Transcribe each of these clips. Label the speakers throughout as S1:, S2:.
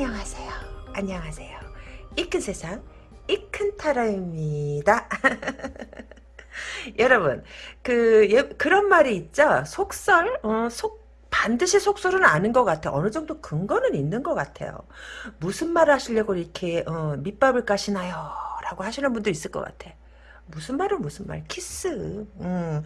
S1: 안녕하세요. 안녕하세요. 이 큰 세상 이 큰 타라입니다. 여러분 그 예, 그런 말이 있죠. 속설 어, 속 반드시 속설은 아는 것 같아. 어느 정도 근거는 있는 것 같아요. 무슨 말 하시려고 이렇게 어, 밑밥을 까시나요? 라고 하시는 분도 있을 것 같아. 무슨 말은 무슨 말? 키스. 음.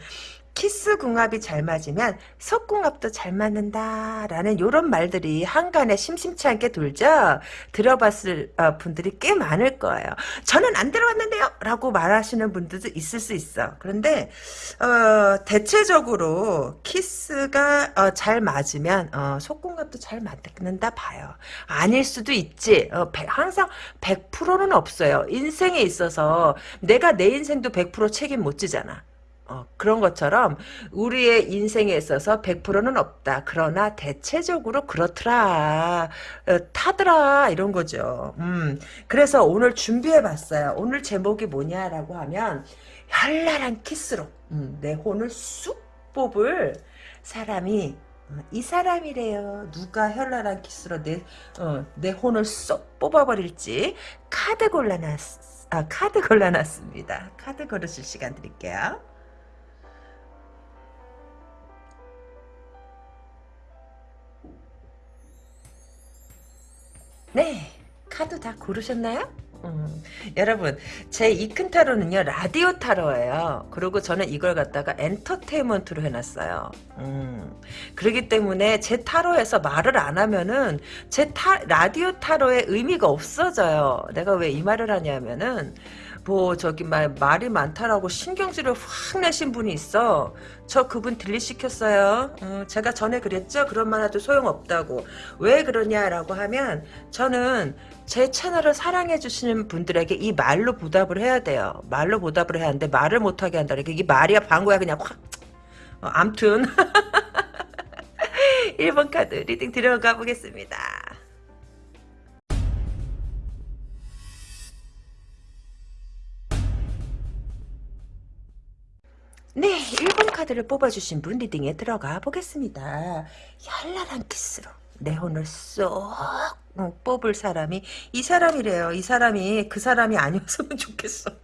S1: 키스 궁합이 잘 맞으면 속궁합도 잘 맞는다라는 이런 말들이 한간에 심심치 않게 돌죠. 들어봤을 어, 분들이 꽤 많을 거예요. 저는 안 들어봤는데요. 라고 말하시는 분들도 있을 수 있어. 그런데 어, 대체적으로 키스가 어, 잘 맞으면 어, 속궁합도 잘 맞는다 봐요. 아닐 수도 있지. 어, 항상 100%는 없어요. 인생에 있어서 내가 내 인생도 100% 책임 못 지잖아. 어, 그런 것처럼 우리의 인생에 있어서 100%는 없다. 그러나 대체적으로 그렇더라. 어, 타더라. 이런 거죠. 음, 그래서 오늘 준비해봤어요. 오늘 제목이 뭐냐라고 하면 현란한 키스로 음, 내 혼을 쑥 뽑을 사람이 어, 이 사람이래요. 누가 현란한 키스로 내, 어, 내 혼을 쏙 뽑아버릴지 카드 골라놨, 아, 카드 골라놨습니다. 카드 고르실 시간 드릴게요. 네, 카드 다 고르셨나요? 음, 여러분 제 이 큰 타로는요 라디오 타로예요. 그리고 저는 이걸 갖다가 엔터테인먼트로 해놨어요. 음, 그렇기 때문에 제 타로에서 말을 안 하면은 제 타, 라디오 타로의 의미가 없어져요. 내가 왜 이 말을 하냐면은 뭐 저기 말 말이 많다라고 신경질을 확 내신 분이 있어. 저 그분 딜리시켰어요. 어, 제가 전에 그랬죠. 그런 말 해도 소용없다고. 왜 그러냐라고 하면 저는 제 채널을 사랑해 주시는 분들에게 이 말로 보답을 해야 돼요. 말로 보답을 해야 하는데 말을 못하게 한다는 게 이게 말이야 방구야 그냥 확. 어, 암튼 1번 카드 reading 들어가 보겠습니다. 카드를 뽑아주신 분 리딩에 들어가 보겠습니다. 현란한 키스로 내 혼을 쏙 뽑을 사람이 이 사람이래요. 이 사람이 그 사람이 아니었으면 좋겠어.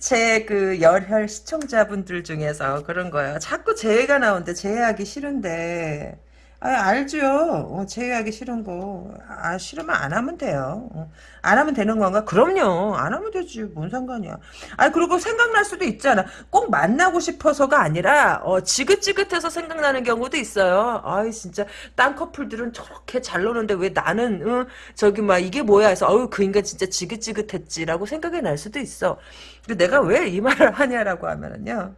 S1: 제 그 열혈 시청자분들 중에서 그런 거예요. 자꾸 제외가 나오는데 제외하기 싫은데 아, 알죠. 어, 제외하기 싫은 거. 아, 싫으면 안 하면 돼요. 어, 안 하면 되는 건가? 그럼요. 안 하면 되지. 뭔 상관이야. 아, 그리고 생각날 수도 있잖아. 꼭 만나고 싶어서가 아니라, 어, 지긋지긋해서 생각나는 경우도 있어요. 아이, 진짜, 딴 커플들은 저렇게 잘 노는데 왜 나는, 어, 저기, 막, 이게 뭐야 해서, 어우, 그 인간 진짜 지긋지긋했지라고 생각이 날 수도 있어. 근데 내가 왜 이 말을 하냐라고 하면은요.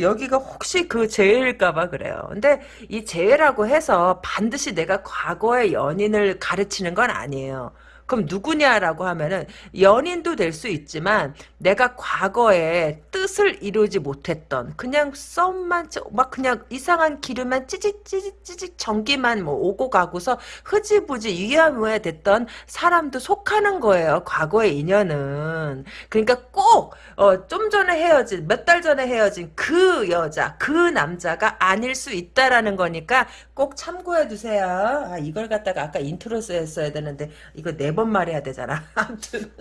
S1: 여기가 혹시 그 재해일까봐 그래요. 근데 이 재해라고 해서 반드시 내가 과거의 연인을 가르치는 건 아니에요. 그럼 누구냐라고 하면은 연인도 될 수 있지만 내가 과거에 뜻을 이루지 못했던 그냥 썸만 막 그냥 이상한 기름만 찌직찌직찌직 전기만 뭐 오고 가고서 흐지부지 위야무야 됐던 사람도 속하는 거예요. 과거의 인연은 그러니까 꼭좀 어 전에 헤어진 몇 달 전에 헤어진 그 여자 그 남자가 아닐 수 있다라는 거니까 꼭 참고해 두세요. 아 이걸 갖다가 아까 intro서 했어야 되는데 이거 네 번 말해야 되잖아. 아무튼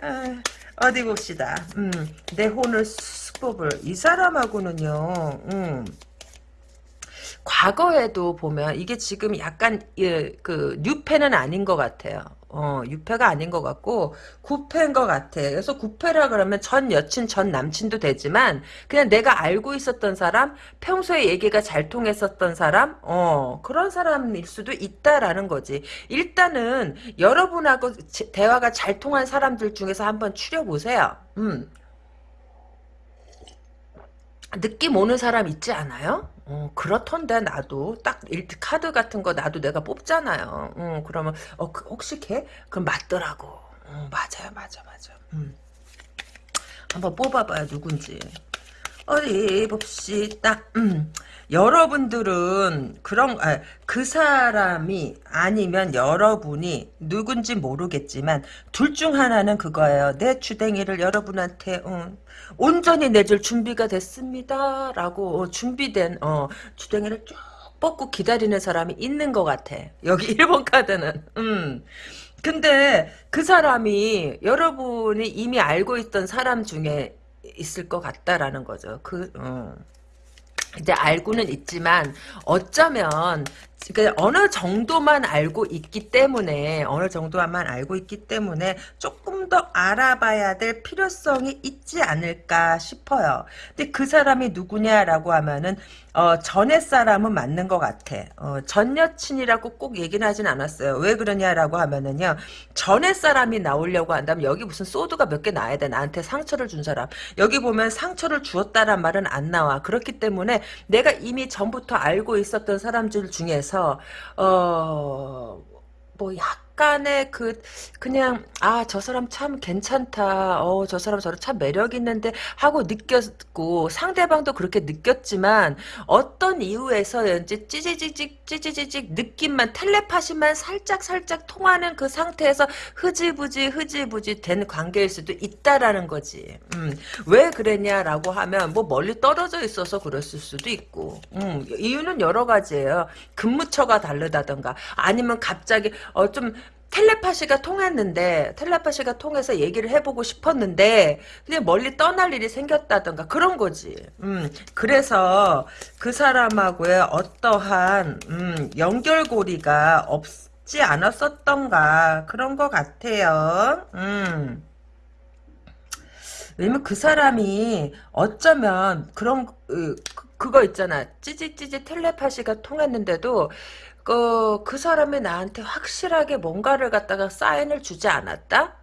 S1: 아, 어디 봅시다. 음, 내 혼을 쏙 뽑을 이 사람하고는요. 음, 과거에도 보면 이게 지금 약간 예, 그 new패는 아닌 것 같아요. 어, new패가 아닌 것 같고 구패인 것 같아. 그래서 구패라 그러면 전 여친, 전 남친도 되지만 그냥 내가 알고 있었던 사람, 평소에 얘기가 잘 통했었던 사람, 어 그런 사람일 수도 있다라는 거지. 일단은 여러분하고 대화가 잘 통한 사람들 중에서 한번 추려 보세요. 음. 느낌 오는 사람 있지 않아요? 어, 그렇던데 나도 딱 일트 카드 같은 거 나도 내가 뽑잖아요. 어, 그러면 어 그, 혹시 걔? 그럼 맞더라고. 어, 맞아요, 맞아, 맞아. 음. 한번 뽑아봐요 누군지. 어디 봅시다. 음. 여러분들은 그런 아, 그 사람이 아니면 여러분이 누군지 모르겠지만 둘 중 하나는 그거예요. 내 주댕이를 여러분한테 어, 온전히 내줄 준비가 됐습니다. 라고 어, 준비된 어, 주댕이를 쭉 뻗고 기다리는 사람이 있는 것 같아. 여기 1번 카드는. 음. 근데 그 사람이 여러분이 이미 알고 있던 사람 중에 있을 것 같다라는 거죠. 그, 어. 이제 알고는 있지만 어쩌면 그 어느 정도만 알고 있기 때문에 어느 정도만 알고 있기 때문에 조금 더 알아봐야 될 필요성이 있지 않을까 싶어요. 근데 그 사람이 누구냐라고 하면은 어, 전의 사람은 맞는 것 같아. 어, 전 여친이라고 꼭 얘기는 하진 않았어요. 왜 그러냐라고 하면은요. 전의 사람이 나오려고 한다면 여기 무슨 소드가 몇 개 나야 돼. 나한테 상처를 준 사람. 여기 보면 상처를 주었다란 말은 안 나와. 그렇기 때문에 내가 이미 전부터 알고 있었던 사람들 중에서 어... 뭐 약 간의 그 그냥 아 저 사람 참 괜찮다. 어 저 사람 저런 참 매력 있는데 하고 느꼈고 상대방도 그렇게 느꼈지만 어떤 이유에서인지 찌지직직 찌지직직 느낌만 텔레파시만 살짝 살짝 통하는 그 상태에서 흐지부지 흐지부지 된 관계일 수도 있다라는 거지. 음, 왜 그랬냐라고 하면 뭐 멀리 떨어져 있어서 그랬을 수도 있고. 음, 이유는 여러 가지예요. 근무처가 다르다던가 아니면 갑자기 어 좀 텔레파시가 통했는데 텔레파시가 통해서 얘기를 해보고 싶었는데 그냥 멀리 떠날 일이 생겼다던가 그런 거지. 음 그래서 그 사람하고의 어떠한 음, 연결고리가 없지 않았었던가 그런 것 같아요. 음. 왜냐면 그 사람이 어쩌면 그런 그, 그거 있잖아 찌지찌지 텔레파시가 통했는데도 그, 그 사람이 나한테 확실하게 뭔가를 갖다가 사인을 주지 않았다?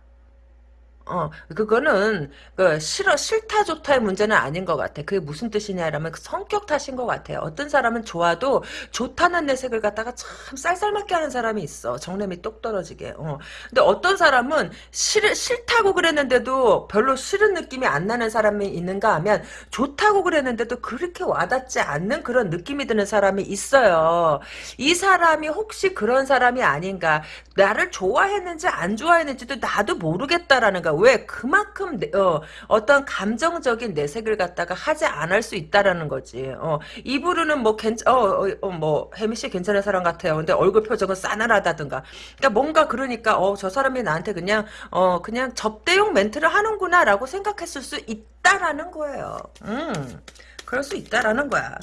S1: 어, 그거는, 그, 싫어, 싫다, 좋다의 문제는 아닌 것 같아. 그게 무슨 뜻이냐라면 그 성격 탓인 것 같아요. 어떤 사람은 좋아도 좋다는 내색을 갖다가 참 쌀쌀맞게 하는 사람이 있어. 정lem이 똑 떨어지게. 어. 근데 어떤 사람은 싫, 싫다고 그랬는데도 별로 싫은 느낌이 안 나는 사람이 있는가 하면 좋다고 그랬는데도 그렇게 와닿지 않는 그런 느낌이 드는 사람이 있어요. 이 사람이 혹시 그런 사람이 아닌가. 나를 좋아했는지 안 좋아했는지도 나도 모르겠다라는 거. 왜 그만큼 내, 어, 어떤 감정적인 내색을 갖다가 하지 않을 수 있다라는 거지. 어, 이부르는 뭐 괜찮 어, 어, 어, 뭐 혜미 씨 괜찮은 사람 같아요. 근데 얼굴 표정은 싸늘하다든가. 그러니까 뭔가 그러니까 어, 저 사람이 나한테 그냥 어, 그냥 접대용 멘트를 하는구나라고 생각했을 수 있다라는 거예요. 음. 그럴 수 있다라는 거야.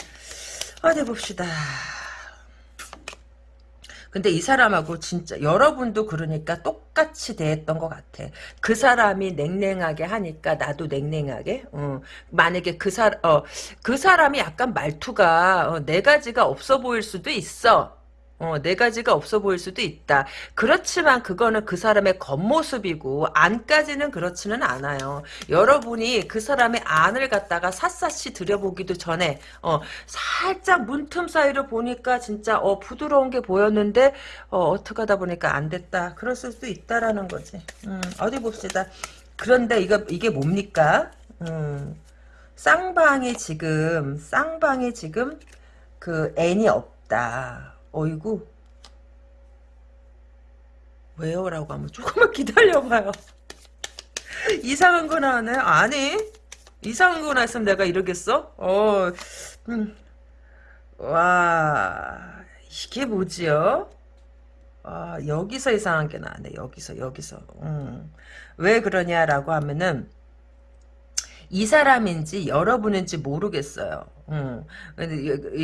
S1: 어디 봅시다. 근데 이 사람하고 진짜 여러분도 그러니까 똑같이 대했던 것 같아. 그 사람이 냉랭하게 하니까 나도 냉랭하게. 어. 만약에 그 사, 어, 그 사람이 약간 말투가 어, 네 가지가 없어 보일 수도 있어. 어, 네 가지가 없어 보일 수도 있다. 그렇지만 그거는 그 사람의 겉모습이고 안까지는 그렇지는 않아요. 여러분이 그 사람의 안을 갖다가 샅샅이 들여보기도 전에 어, 살짝 문틈 사이로 보니까 진짜 어, 부드러운 게 보였는데 어, 떻게 하다 보니까 안 됐다. 그럴 수도 있다라는 거지. 음, 어디 봅시다. 그런데 이거 이게 뭡니까? 음, 쌍방이 지금 쌍방이 지금 그 애니 없다. 어이구 왜요? 라고 하면 조금만 기다려봐요 이상한 거 나왔나요? 아니 이상한 거 나왔으면 내가 이러겠어? 어, 음. 와 이게 뭐지요? 아, 여기서 이상한 게 나왔네 여기서 여기서 음. 왜 그러냐라고 하면은 이 사람인지 여러분인지 모르겠어요. 음.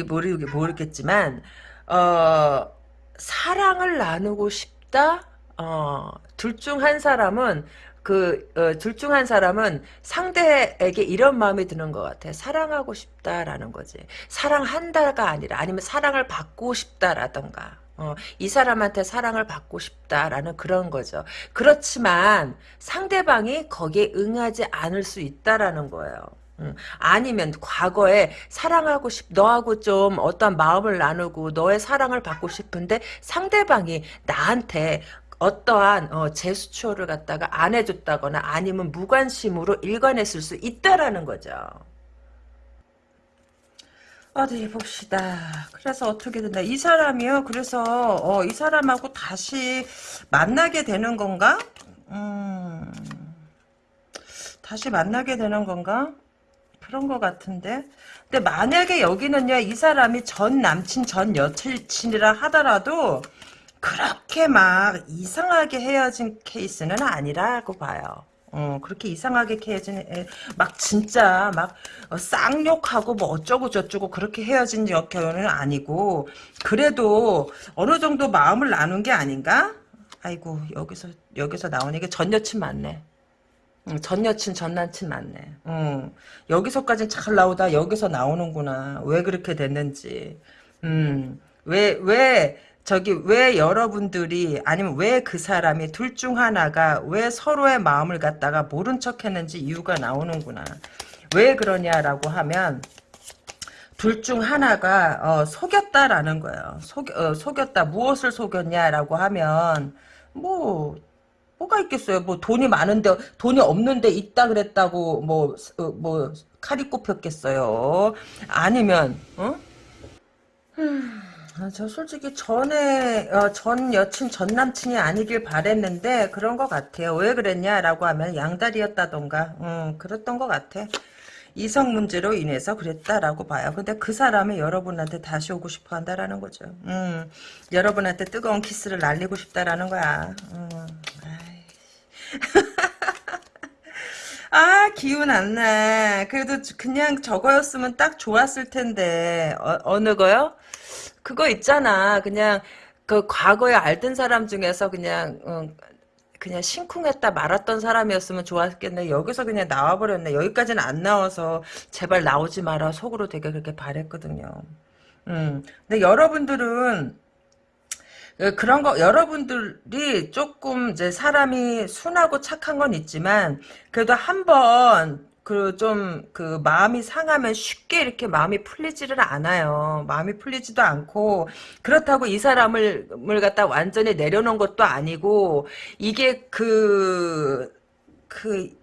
S1: 모르, 모르겠지만 어, 사랑을 나누고 싶다? 어, 둘 중 한 사람은 그, 어, 둘중 한 사람은 상대에게 이런 마음이 드는 것 같아. 사랑하고 싶다라는 거지. 사랑한다가 아니라, 아니면 사랑을 받고 싶다라던가. 어, 이 사람한테 사랑을 받고 싶다라는 그런 거죠. 그렇지만 상대방이 거기에 응하지 않을 수 있다라는 거예요. 음, 아니면 과거에 사랑하고 싶 너하고 좀 어떤 마음을 나누고 너의 사랑을 받고 싶은데 상대방이 나한테 어떠한 어, 제스처를 갖다가 안 해줬다거나 아니면 무관심으로 일관했을 수 있다라는 거죠. 어디 봅시다. 그래서 어떻게 된다. 이 사람이요. 그래서 어, 이 사람하고 다시 만나게 되는 건가? 음, 다시 만나게 되는 건가? 그런 거 같은데. 근데 만약에 여기는요, 이 사람이 전 남친, 전 여친이라 하더라도, 그렇게 막 이상하게 헤어진 케이스는 아니라고 봐요. 어, 그렇게 이상하게 헤어진, 애, 막 진짜 막 어, 쌍욕하고 뭐 어쩌고 저쩌고 그렇게 헤어진 경우는 아니고, 그래도 어느 정도 마음을 나눈 게 아닌가? 아이고, 여기서, 여기서 나오는 게전 여친 맞네. 응, 전 여친, 전 남친 맞네. 응. 여기서까지 잘 나오다 여기서 나오는구나. 왜 그렇게 됐는지. 음, 왜, 왜, 저기, 왜 여러분들이, 아니면 왜 그 사람이 둘 중 하나가 왜 서로의 마음을 갖다가 모른 척 했는지 이유가 나오는구나. 왜 그러냐라고 하면, 둘 중 하나가, 어, 속였다라는 거예요. 속, 어, 속였다. 무엇을 속였냐라고 하면, 뭐, 뭐가 있겠어요. 뭐 돈이 많은데 돈이 없는데 있다 그랬다고 뭐뭐 어, 뭐 칼이 꼽혔겠어요. 아니면 어? 음, 아, 저 솔직히 전에 어, 전 여친 전 남친이 아니길 바랬는데 그런 것 같아요. 왜 그랬냐라고 하면 양다리였다던가 음, 그랬던 것 같아. 이성 문제로 인해서 그랬다라고 봐요. 근데 그 사람이 여러분한테 다시 오고 싶어 한다라는 거죠. 음, 여러분한테 뜨거운 키스를 날리고 싶다라는 거야. 음, 아 기운 안 나. 그래도 그냥 저거였으면 딱 좋았을 텐데 어, 느 거요? 그거 있잖아. 그냥 그 과거에 알던 사람 중에서 그냥 어, 그냥 심쿵했다 말았던 사람이었으면 좋았겠네. 여기서 그냥 나와버렸네. 여기까지는 안 나와서 제발 나오지 마라. 속으로 되게 그렇게 바랬거든요. 음. 근데 여러분들은 그, 그런 거 여러분들이 조금 이제 사람이 순하고 착한 건 있지만 그래도 한번 그좀그 마음이 상하면 쉽게 이렇게 마음이 풀리지를 않아요. 마음이 풀리지도 않고 그렇다고 이 사람을 을 갖다 완전히 내려놓은 것도 아니고 이게 그그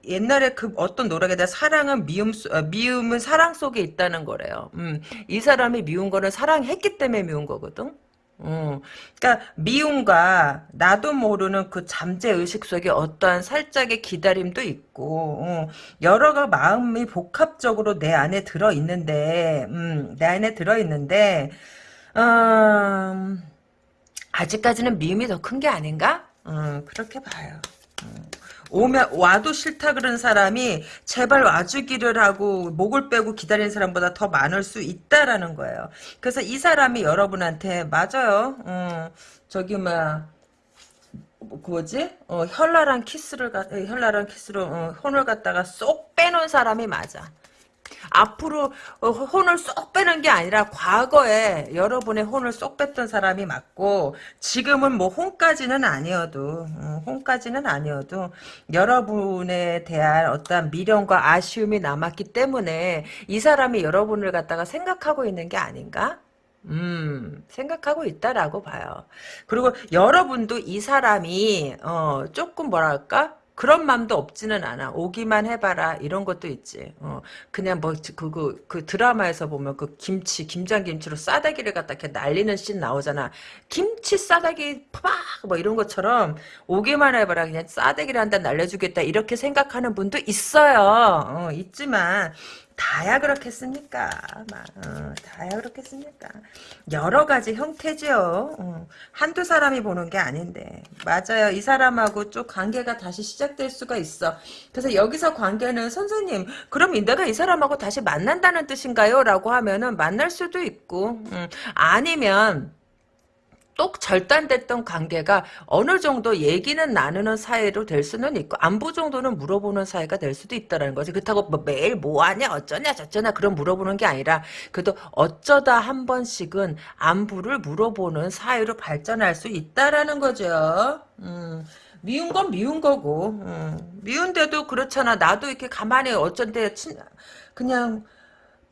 S1: 옛날에 그 어떤 노래가 돼 사랑은 미움 어, 미움은 사랑 속에 있다는 거래요. 음, 이 사람이 미운 거는 사랑했기 때문에 미운 거거든. 어, 그러니까 미움과 나도 모르는 그 잠재 의식 속에 어떠한 살짝의 기다림도 있고 어, 여러 가 마음이 복합적으로 내 안에 들어 있는데, 음, 내 안에 들어 있는데, 음, 아직까지는 미움이 더 큰 게 아닌가? 음, 그렇게 봐요. 음. 오면 와도 싫다 그런 사람이 제발 와주기를 하고 목을 빼고 기다리는 사람보다 더 많을 수 있다라는 거예요. 그래서 이 사람이 여러분한테 맞아요. 어, 저기 막 뭐, 그 뭐지? 어, 현란한 키스를 현란한 키스로 어, 혼을 갖다가 쏙 빼놓은 사람이 맞아. 앞으로 어, 혼을 쏙 빼는 게 아니라 과거에 여러분의 혼을 쏙 뺐던 사람이 맞고 지금은 뭐 혼까지는 아니어도 어, 혼까지는 아니어도 여러분에 대한 어떤 미련과 아쉬움이 남았기 때문에 이 사람이 여러분을 갖다가 생각하고 있는 게 아닌가? 음, 생각하고 있다라고 봐요. 그리고 여러분도 이 사람이, 어, 조금 뭐랄까? 그런 마음도 없지는 않아. 오기만 해봐라 이런 것도 있지. 어, 그냥 뭐 그 그 그, 그 드라마에서 보면 그 김치 김장김치로 싸대기를 갖다 이렇게 날리는 씬 나오잖아. 김치 싸대기 팍 뭐 이런 것처럼 오기만 해봐라 그냥 싸대기를 한대 날려주겠다 이렇게 생각하는 분도 있어요. 어, 있지만 다야 그렇겠습니까? 막, 어, 다야 그렇겠습니까? 여러 가지 형태죠. 어, 한두 사람이 보는 게 아닌데. 맞아요. 이 사람하고 좀 관계가 다시 시작될 수가 있어. 그래서 여기서 관계는 선생님, 그럼 내가 이 사람하고 다시 만난다는 뜻인가요? 라고 하면은 만날 수도 있고, 음, 아니면, 똑 절단됐던 관계가 어느 정도 얘기는 나누는 사이로 될 수는 있고 안부 정도는 물어보는 사이가 될 수도 있다라는 거지. 그렇다고 뭐 매일 뭐하냐 어쩌냐 저쩌냐 그런 물어보는 게 아니라 그래도 어쩌다 한 번씩은 안부를 물어보는 사이로 발전할 수 있다라는 거죠. 음. 미운 건 미운 거고 음. 미운데도 그렇잖아. 나도 이렇게 가만히 어쩐데 친, 그냥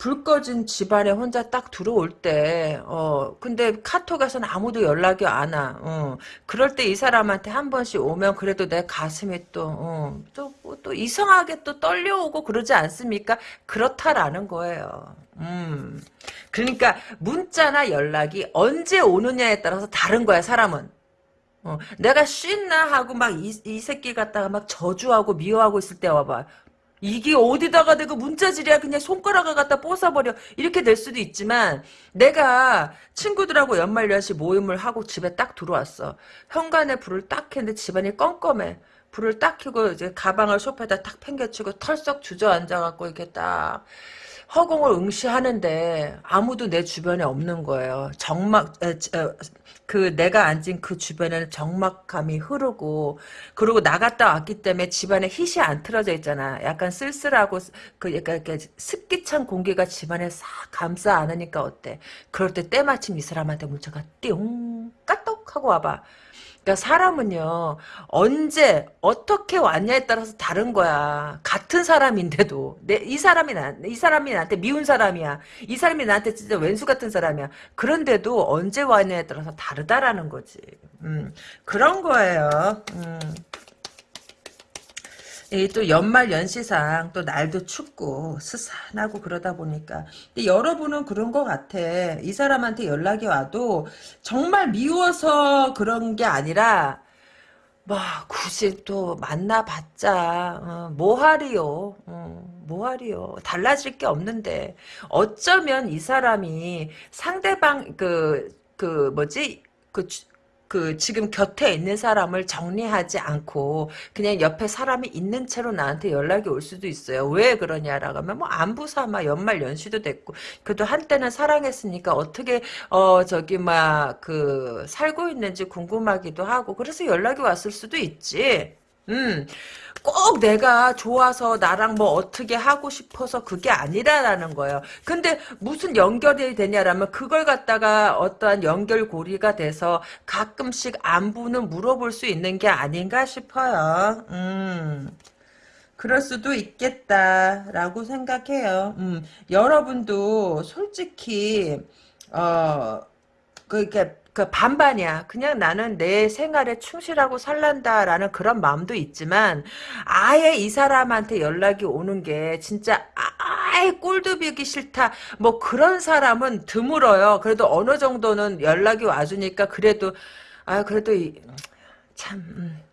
S1: 불 꺼진 집안에 혼자 딱 들어올 때, 어, 근데 카톡에서는 아무도 연락이 안 와. 어, 그럴 때 이 사람한테 한 번씩 오면 그래도 내 가슴이 또, 어, 또, 또 이상하게 또 떨려오고 그러지 않습니까? 그렇다라는 거예요. 음. 그러니까 문자나 연락이 언제 오느냐에 따라서 다른 거야, 사람은. 어, 내가 쉰나 하고 막 이 이 새끼 갖다가 막 저주하고 미워하고 있을 때 와봐. 이게 어디다가 내가 문자질이야? 그냥 손가락을 갖다 뽀사버려. 이렇게 될 수도 있지만 내가 친구들하고 연말연시 모임을 하고 집에 딱 들어왔어. 현관에 불을 딱 켰는데 집안이 껌껌해. 불을 딱 켜고 이제 가방을 소파에다 탁 팽개치고 털썩 주저앉아갖고 이렇게 딱 허공을 응시하는데 아무도 내 주변에 없는 거예요. 정막 에, 에, 그 내가 앉은 그 주변에는 적막감이 흐르고 그리고 나갔다 왔기 때문에 집안에 hit이 안 틀어져 있잖아. 약간 쓸쓸하고 그 약간 이렇게 습기찬 공기가 집안에 싹 감싸 안으니까 어때? 그럴 때 때마침 이 사람한테 문자가 띵 까똑 하고 와봐. 그러니까 사람은요 언제 어떻게 왔냐에 따라서 다른 거야. 같은 사람인데도 내 이 사람이 나이 사람이 나한테 미운 사람이야. 이 사람이 나한테 진짜 왼수 같은 사람이야. 그런데도 언제 왔냐에 따라서 다르다라는 거지. 음, 그런 거예요. 음. 또 연말 연시상 또 날도 춥고 스산하고 그러다 보니까. 근데 여러분은 그런 것 같아. 이 사람한테 연락이 와도 정말 미워서 그런 게 아니라 뭐 굳이 또 만나봤자 어, 뭐하리요? 어, 뭐하리요? 달라질 게 없는데 어쩌면 이 사람이 상대방 그그 뭐지? 그 그 지금 곁에 있는 사람을 정리하지 않고 그냥 옆에 사람이 있는 채로 나한테 연락이 올 수도 있어요. 왜 그러냐라고 하면 뭐 안부 삼아 연말 연시도 됐고 그래도 한때는 사랑했으니까 어떻게 어 저기 막 그 살고 있는지 궁금하기도 하고 그래서 연락이 왔을 수도 있지. 음, 꼭 내가 좋아서 나랑 뭐 어떻게 하고 싶어서 그게 아니라라는 거예요. 근데 무슨 연결이 되냐라면 그걸 갖다가 어떠한 연결고리가 돼서 가끔씩 안부는 물어볼 수 있는 게 아닌가 싶어요. 음. 그럴 수도 있겠다라고 생각해요. 음, 여러분도 솔직히 어 그게 그 반반이야. 그냥 나는 내 생활에 충실하고 살란다라는 그런 마음도 있지만 아예 이 사람한테 연락이 오는 게 진짜 아예 꼴도 보기 싫다. 뭐 그런 사람은 드물어요. 그래도 어느 정도는 연락이 와주니까 그래도 아 그래도 이, 참 음.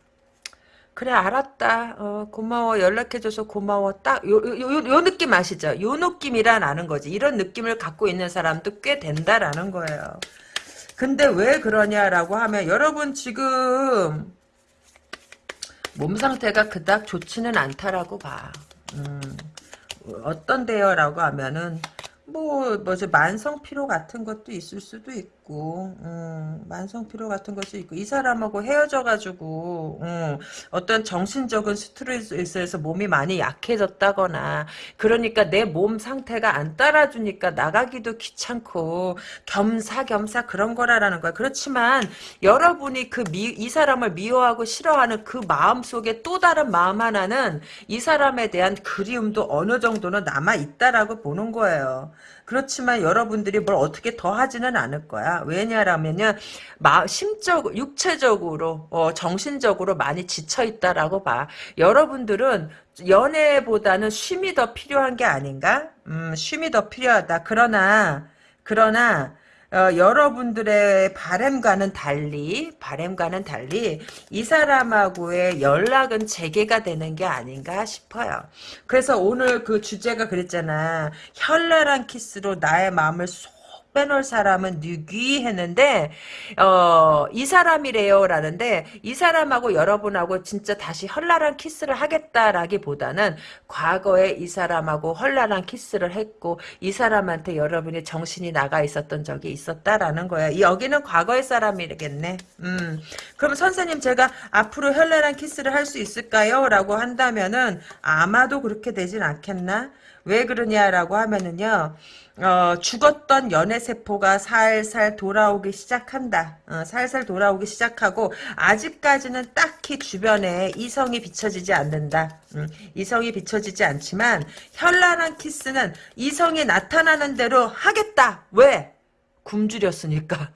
S1: 그래 알았다 어, 고마워 연락해줘서 고마워 딱 요 요, 요, 요 느낌 아시죠 요 느낌이란 아는 거지 이런 느낌을 갖고 있는 사람도 꽤 된다라는 거예요 근데 왜 그러냐라고 하면 여러분 지금 몸 상태가 그닥 좋지는 않다라고 봐. 음, 어떤데요? 라고 하면은 뭐, 뭐지, 만성 피로 같은 것도 있을 수도 있고, 음, 만성 피로 같은 것도 있고, 이 사람하고 헤어져가지고, 음, 어떤 정신적인 스트레스에서 몸이 많이 약해졌다거나, 그러니까 내 몸 상태가 안 따라주니까 나가기도 귀찮고, 겸사겸사 그런 거라라는 거야. 그렇지만, 여러분이 그 미, 이 사람을 미워하고 싫어하는 그 마음 속에 또 다른 마음 하나는 이 사람에 대한 그리움도 어느 정도는 남아 있다라고 보는 거예요. 그렇지만 여러분들이 뭘 어떻게 더 하지는 않을 거야. 왜냐라면요. 마, 심적, 육체적으로, 어, 정신적으로 많이 지쳐있다라고 봐. 여러분들은 연애보다는 쉼이 더 필요한 게 아닌가? 음, 쉼이 더 필요하다. 그러나, 그러나, 어, 여러분들의 바램과는 달리 바램과는 달리 이 사람하고의 연락은 재개가 되는 게 아닌가 싶어요. 그래서 오늘 그 주제가 그랬잖아. 현란한 키스로 나의 마음을 쏙 빼놓을 사람은 누귀 했는데 어, 이 사람이래요 라는데 이 사람하고 여러분하고 진짜 다시 현란한 키스를 하겠다라기보다는 과거에 이 사람하고 현란한 키스를 했고 이 사람한테 여러분이 정신이 나가 있었던 적이 있었다라는 거야. 여기는 과거의 사람이겠네. 음. 그럼 선생님 제가 앞으로 현란한 키스를 할 수 있을까요? 라고 한다면은 아마도 그렇게 되진 않겠나? 왜 그러냐라고 하면은요. 어, 죽었던 연애세포가 살살 돌아오기 시작한다. 어, 살살 돌아오기 시작하고 아직까지는 딱히 주변에 이성이 비춰지지 않는다. 음, 이성이 비춰지지 않지만 현란한 키스는 이성이 나타나는 대로 하겠다. 왜? 굶주렸으니까.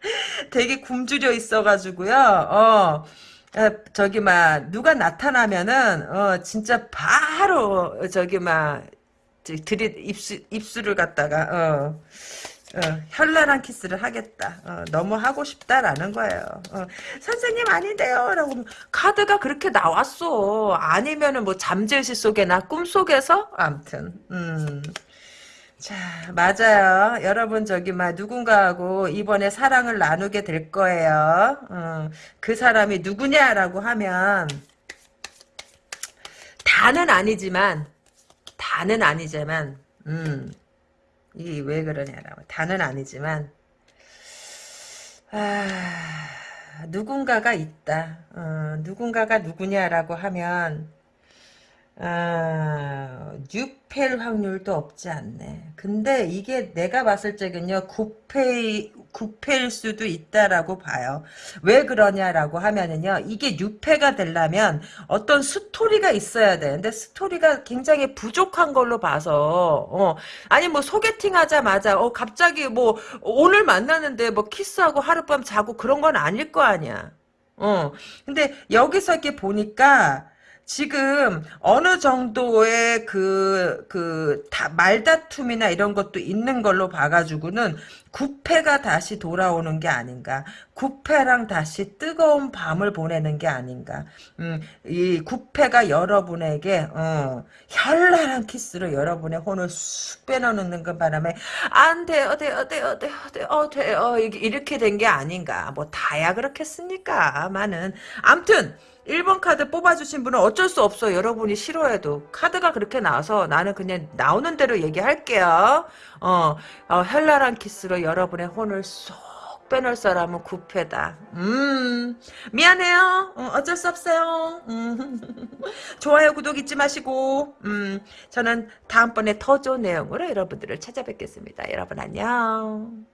S1: 되게 굶주려 있어가지고요. 어. 저기 막 누가 나타나면은 어 진짜 바로 저기 막 들이 입술 입술을 갖다가 어 어, 현란한 키스를 하겠다. 어, 너무 하고 싶다라는 거예요. 어, 선생님 아닌데요. 라고 카드가 그렇게 나왔어. 아니면은 뭐 잠재의식 속에나 꿈속에서? 암튼 음. 자, 맞아요. 여러분 저기 막 누군가하고 이번에 사랑을 나누게 될 거예요. 어, 그 사람이 누구냐라고 하면 다는 아니지만 다는 아니지만 음. 이게 왜 그러냐라고 다는 아니지만 아, 누군가가 있다. 어, 누군가가 누구냐라고 하면 아, 6패일 확률도 없지 않네. 근데 이게 내가 봤을 적은요, 9패, 9패일 수도 있다라고 봐요. 왜 그러냐라고 하면은요, 이게 6패가 되려면 어떤 스토리가 있어야 되는데, 스토리가 굉장히 부족한 걸로 봐서, 어, 아니 뭐 소개팅 하자마자, 어, 갑자기 뭐, 오늘 만나는데 뭐 키스하고 하룻밤 자고 그런 건 아닐 거 아니야. 어, 근데 여기서 이렇게 보니까, 지금 어느 정도의 그, 그, 다, 말다툼이나 이런 것도 있는 걸로 봐가지고는 구패가 다시 돌아오는 게 아닌가. 구패랑 다시 뜨거운 밤을 보내는 게 아닌가. 음, 이 구패가 여러분에게, 어, 현란한 키스로 여러분의 혼을 쑥 빼놓는 그 바람에, 안 돼요, 돼요, 돼요, 돼요, 돼요, 어, 돼요. 이렇게 된 게 아닌가. 뭐, 다야 그렇겠습니까? 많은. 암튼, 1번 카드 뽑아주신 분은 어쩔 수 없어. 여러분이 싫어해도. 카드가 그렇게 나와서 나는 그냥 나오는 대로 얘기할게요. 어, 어 현란한 키스로 여러분의 혼을 쏙 빼놓을 사람은 구패다. 음, 미안해요. 어, 쩔 수 없어요. 음. 좋아요, 구독 잊지 마시고, 음, 저는 다음번에 더 좋은 내용으로 여러분들을 찾아뵙겠습니다. 여러분 안녕.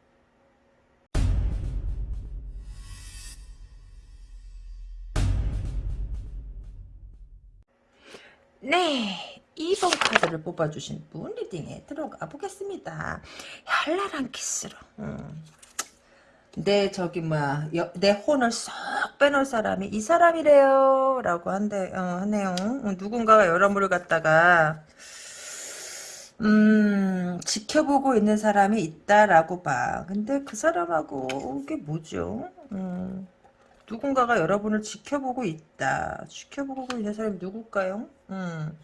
S1: 네. 2번 카드를 뽑아주신 분 리딩에 들어가 보겠습니다. 현란한 키스로. 음. 내 저기 뭐야 내 혼을 쏙 빼놓을 사람이 이 사람이래요 라고 한대 어, 하네요 누군가가 여러분을 갖다가 음 지켜보고 있는 사람이 있다라고 봐 근데 그 사람하고 이게 뭐죠 음. 누군가가 여러분을 지켜보고 있다. 지켜보고 있는 사람이 누굴까요? 음.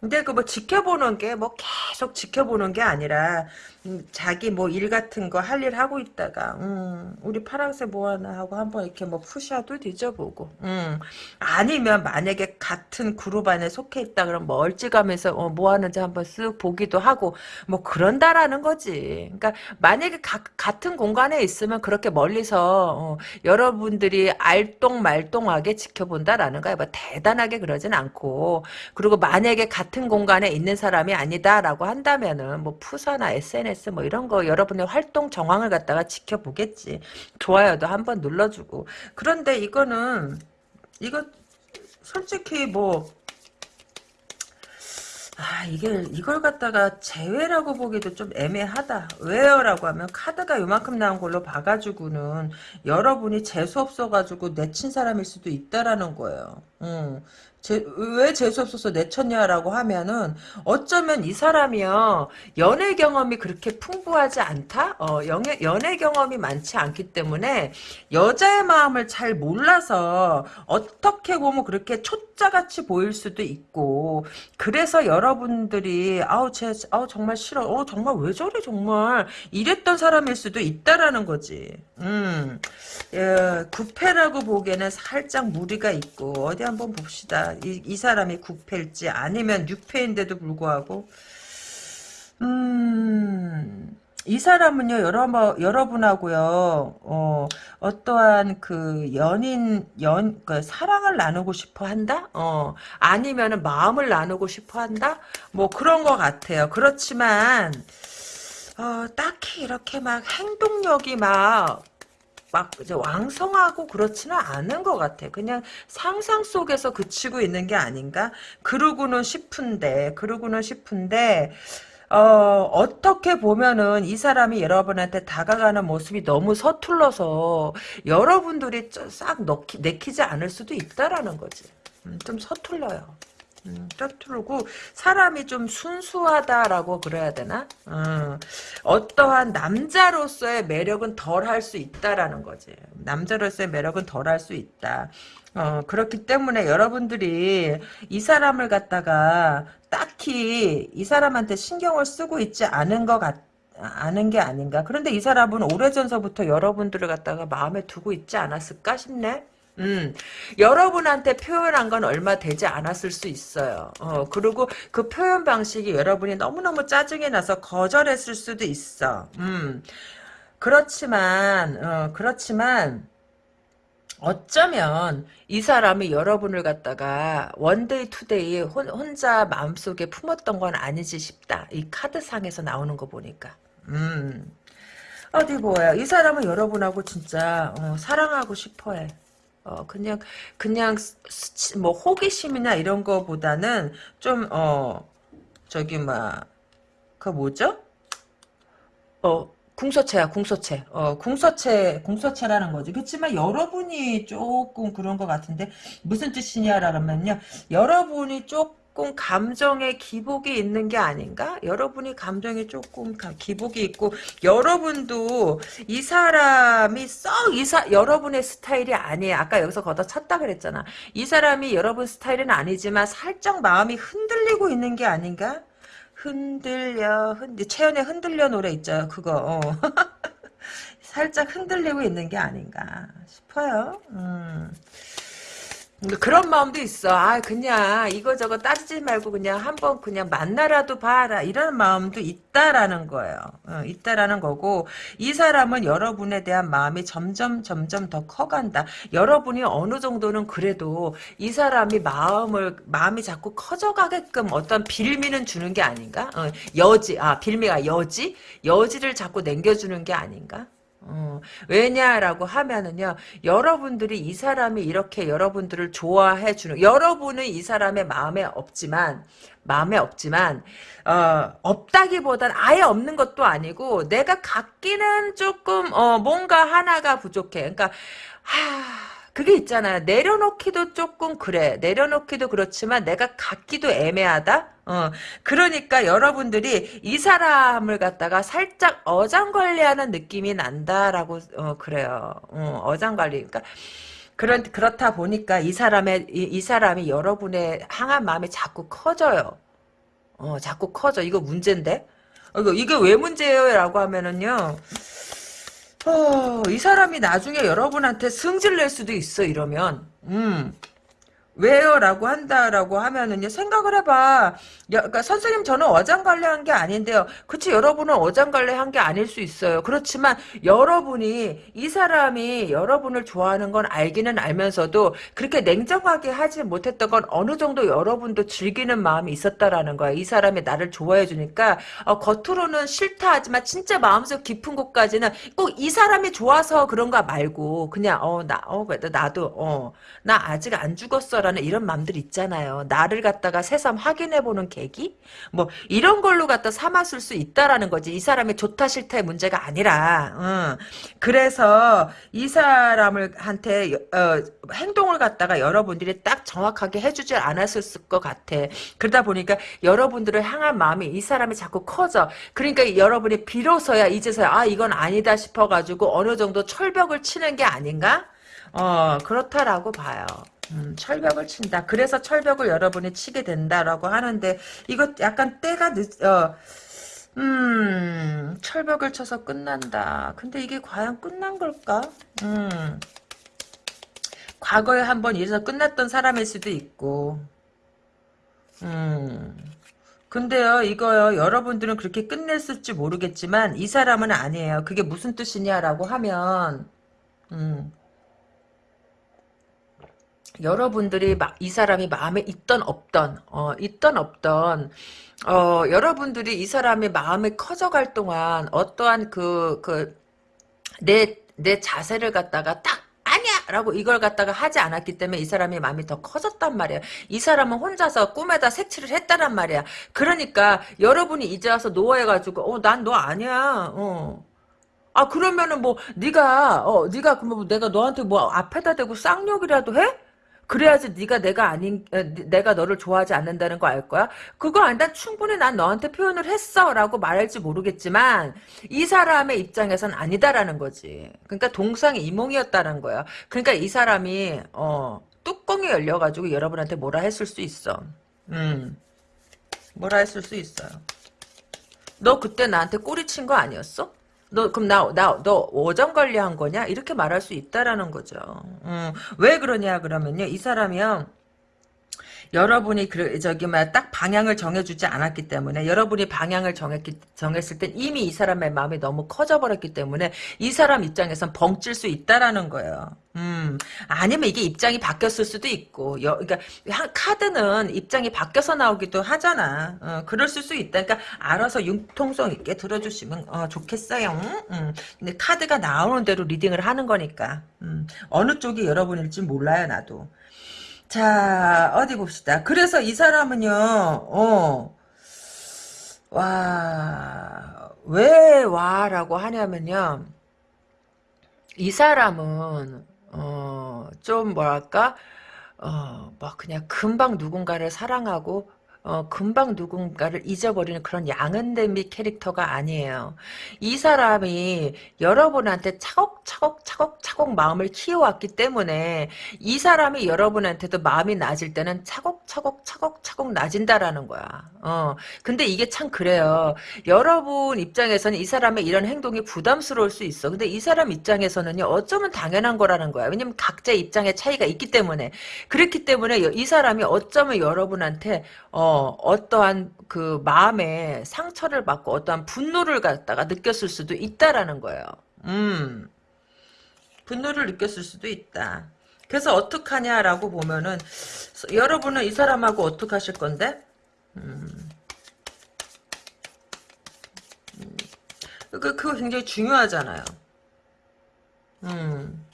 S1: 근데 그 뭐 지켜보는 게 뭐 계속 지켜보는 게 아니라 음, 자기 뭐 일 같은 거 할 일 하고 있다가 음, 우리 파랑새 뭐 하나 하고 한번 이렇게 뭐 푸샤도 뒤져보고 음, 아니면 만약에 같은 그룹 안에 속해 있다 뭐 얼찌가면서 어, 뭐 하는지 한번 쓱 보기도 하고 뭐 그런다라는 거지. 그러니까 만약에 가, 같은 공간에 있으면 그렇게 멀리서 어, 여러분들이 알똥말똥하게 지켜본다라는 거야. 뭐 대단하게 그러진 않고. 그리고 만약에 같은 같은 공간에 있는 사람이 아니다라고 한다면은 뭐 푸사나 SNS 뭐 이런 거 여러분의 활동 정황을 갖다가 지켜보겠지. 좋아요도 한번 눌러주고. 그런데 이거는 이거 솔직히 뭐 아, 이게, 이걸 갖다가 제외라고 보기도 좀 애매하다. 왜요? 라고 하면 카드가 요만큼 나온 걸로 봐가지고는 여러분이 재수 없어가지고 내친 사람일 수도 있다라는 거예요. 음. 제, 왜 재수없어서 내쳤냐라고 하면은 어쩌면 이 사람이요 연애 경험이 그렇게 풍부하지 않다? 어, 연애, 연애 경험이 많지 않기 때문에 여자의 마음을 잘 몰라서 어떻게 보면 그렇게 초짜같이 보일 수도 있고 그래서 여러분들이 아우 쟤 아우 정말 싫어. 어 정말 왜 저래 정말. 이랬던 사람일 수도 있다라는 거지. 음. 예, 구패라고 보기에는 살짝 무리가 있고 어디 한번 봅시다 이, 이 사람이 9패일지 아니면 6패인데도 불구하고 음... 이 사람은요, 여러, 여러분하고요, 어, 어떠한 그 연인, 연, 그 사랑을 나누고 싶어 한다? 어, 아니면은 마음을 나누고 싶어 한다? 뭐 그런 것 같아요. 그렇지만, 어, 딱히 이렇게 막 행동력이 막 막 왕성하고 그렇지는 않은 것 같아. 그냥 상상 속에서 그치고 있는 게 아닌가? 그러고는 싶은데, 그러고는 싶은데, 어, 어떻게 보면은 이 사람이 여러분한테 다가가는 모습이 너무 서툴러서 여러분들이 싹 넣기, 내키지 않을 수도 있다라는 거지. 음, 좀 서툴러요. 음, 서투르고 사람이 좀 순수하다라고 그래야 되나? 어, 어떠한 남자로서의 매력은 덜 할 수 있다라는 거지. 남자로서의 매력은 덜 할 수 있다. 어, 그렇기 때문에 여러분들이 이 사람을 갖다가 딱히 이 사람한테 신경을 쓰고 있지 않은 것 같, 아는 게 아닌가. 그런데 이 사람은 오래전서부터 여러분들을 갖다가 마음에 두고 있지 않았을까 싶네. 음, 여러분한테 표현한 건 얼마 되지 않았을 수 있어요. 어, 그리고 그 표현 방식이 여러분이 너무너무 짜증이 나서 거절했을 수도 있어. 음, 그렇지만, 어, 그렇지만, 어쩌면 이 사람이 여러분을 갖다가 one day two day 혼, 혼자 마음속에 품었던 건 아니지 싶다. 이 카드상에서 나오는 거 보니까. 음. 어디 보여. 이 사람은 여러분하고 진짜 어, 사랑하고 싶어해. 어 그냥 그냥 스- 뭐 호기심이나 이런 거보다는 좀 어 저기 막 그 뭐죠? 어 궁서체야 궁서체. 어 궁서체 궁서체라는 거지. 그렇지만 여러분이 조금 그런 것 같은데 무슨 뜻이냐 라면요. 여러분이 조금 감정에 기복이 있는 게 아닌가? 여러분이 감정에 조금 가- 기복이 있고 여러분도 이 사람이 썩 이사 여러분의 스타일이 아니에요. 아까 여기서 걷어 찼다 그랬잖아. 이 사람이 여러분 스타일은 아니지만 살짝 마음이 흔들리고 있는 게 아닌가? 흔들려 흔들 채연의 흔들려 노래 있죠. 그거 어. 살짝 흔들리고 있는 게 아닌가 싶어요. 음. 그런 마음도 있어. 아, 그냥 이거저거 따지지 말고 그냥 한번 그냥 만나라도 봐라. 이런 마음도 있다라는 거예요. 어, 있다라는 거고 이 사람은 여러분에 대한 마음이 점점 점점 더 커간다. 여러분이 어느 정도는 그래도 이 사람이 마음을 마음이 자꾸 커져가게끔 어떤 빌미는 주는 게 아닌가? 어, 여지, 아 빌미가 여지, 여지를 자꾸 남겨주는 게 아닌가? 어, 왜냐라고 하면은요, 여러분들이 이 사람이 이렇게 여러분들을 좋아해 주는, 여러분은 이 사람의 마음에 없지만, 마음에 없지만, 어, 없다기보단 아예 없는 것도 아니고, 내가 갖기는 조금, 어, 뭔가 하나가 부족해. 그러니까, 하, 그게 있잖아. 내려놓기도 조금 그래. 내려놓기도 그렇지만 내가 갖기도 애매하다? 어, 그러니까 여러분들이 이 사람을 갖다가 살짝 어장관리하는 느낌이 난다라고, 어, 그래요. 어, 어장관리. 그러니까, 그런, 그렇다 보니까 이 사람의, 이, 이 사람이 여러분의 항한 마음이 자꾸 커져요. 어, 자꾸 커져. 이거 문제인데? 어, 이거, 이게 왜 문제예요? 라고 하면은요. 어, 이 사람이 나중에 여러분한테 승질 낼 수도 있어, 이러면. 음. 왜요? 라고 한다라고 하면은요, 생각을 해봐. 야, 그러니까 선생님, 저는 어장관리 한 게 아닌데요. 그치, 여러분은 어장관리 한 게 아닐 수 있어요. 그렇지만, 여러분이, 이 사람이 여러분을 좋아하는 건 알기는 알면서도, 그렇게 냉정하게 하지 못했던 건 어느 정도 여러분도 즐기는 마음이 있었다라는 거야. 이 사람이 나를 좋아해주니까, 어, 겉으로는 싫다 하지만, 진짜 마음속 깊은 곳까지는 꼭 이 사람이 좋아서 그런가 말고, 그냥, 어, 나, 어, 나도, 어, 나 아직 안 죽었어 라는 이런 마음들 있잖아요. 나를 갖다가 새삼 확인해보는 계기? 뭐, 이런 걸로 갖다 삼았을 수 있다라는 거지. 이 사람이 좋다 싫다의 문제가 아니라, 응. 그래서 이 사람을, 한테, 어, 행동을 갖다가 여러분들이 딱 정확하게 해주지 않았을 것 같아. 그러다 보니까 여러분들을 향한 마음이 이 사람이 자꾸 커져. 그러니까 여러분이 비로소야, 이제서야, 아, 이건 아니다 싶어가지고 어느 정도 철벽을 치는 게 아닌가? 어, 그렇다라고 봐요. 음, 철벽을 친다. 그래서 철벽을 여러분이 치게 된다라고 하는데, 이거 약간 때가 늦, 어, 음, 철벽을 쳐서 끝난다. 근데 이게 과연 끝난 걸까? 음, 과거에 한번 이래서 끝났던 사람일 수도 있고, 음, 근데요, 이거요, 여러분들은 그렇게 끝냈을지 모르겠지만, 이 사람은 아니에요. 그게 무슨 뜻이냐라고 하면, 음, 여러분들이 마- 이 사람이 마음에 있던 없던 어 있던 없던 어 여러분들이 이 사람이 마음에 커져갈 동안 어떠한 그 그 내 내 자세를 갖다가 딱 아니야! 라고 이걸 갖다가 하지 않았기 때문에 이 사람이 마음이 더 커졌단 말이야. 이 사람은 혼자서 꿈에다 색칠을 했다란 말이야. 그러니까 여러분이 이제 와서 노해가지고 어 난 너 아니야. 어. 아 그러면은 뭐 네가 어 네가 그뭐 내가 너한테 뭐 앞에다 대고 쌍욕이라도 해? 그래야지 네가 내가 아닌 에, 내가 너를 좋아하지 않는다는 거 알 거야? 그거 아니다. 충분히 난 너한테 표현을 했어라고 말할지 모르겠지만 이 사람의 입장에선 아니다라는 거지. 그러니까 동상이 이몽이었다는 거야. 그러니까 이 사람이 어 뚜껑이 열려가지고 여러분한테 뭐라 했을 수 있어. 음, 뭐라 했을 수 있어요. 너 그때 나한테 꼬리 친 거 아니었어? 너 그럼 나 나 너 오전 관리한 거냐? 이렇게 말할 수 있다라는 거죠. 음, 왜 그러냐 그러면요. 이 사람이요. 여러분이 그 저기 뭐딱 방향을 정해주지 않았기 때문에 여러분이 방향을 정했기 정했을 땐 이미 이 사람의 마음이 너무 커져버렸기 때문에 이 사람 입장에선 벙찔 수 있다라는 거예요. 음 아니면 이게 입장이 바뀌었을 수도 있고 여, 그러니까 한 카드는 입장이 바뀌어서 나오기도 하잖아. 어, 그럴 수도 있다. 그러니까 알아서 융통성 있게 들어주시면 어, 좋겠어요. 음, 근데 카드가 나오는 대로 리딩을 하는 거니까 음, 어느 쪽이 여러분일지 몰라요 나도. 자, 어디 봅시다. 그래서 이 사람은요, 어, 와, 왜 와라고 하냐면요, 이 사람은, 어, 좀 뭐랄까, 어, 뭐 그냥 금방 누군가를 사랑하고, 어, 금방 누군가를 잊어버리는 그런 양은대미 캐릭터가 아니에요. 이 사람이 여러분한테 차곡차곡 차곡차곡 마음을 키워왔기 때문에 이 사람이 여러분한테도 마음이 낮을 때는 차곡차곡 차곡차곡 낮은다라는 거야. 어. 근데 이게 참 그래요. 여러분 입장에서는 이 사람의 이런 행동이 부담스러울 수 있어. 근데 이 사람 입장에서는요, 어쩌면 당연한 거라는 거야. 왜냐면 각자 입장의 차이가 있기 때문에. 그렇기 때문에 이 사람이 어쩌면 여러분한테, 어, 어떠한 그 마음에 상처를 받고 어떠한 분노를 갖다가 느꼈을 수도 있다라는 거예요. 음. 분노를 느꼈을 수도 있다. 그래서 어떡하냐라고 보면은 여러분은 이 사람하고 어떡 하실 건데? 음. 음. 그, 그거 굉장히 중요하잖아요. 음.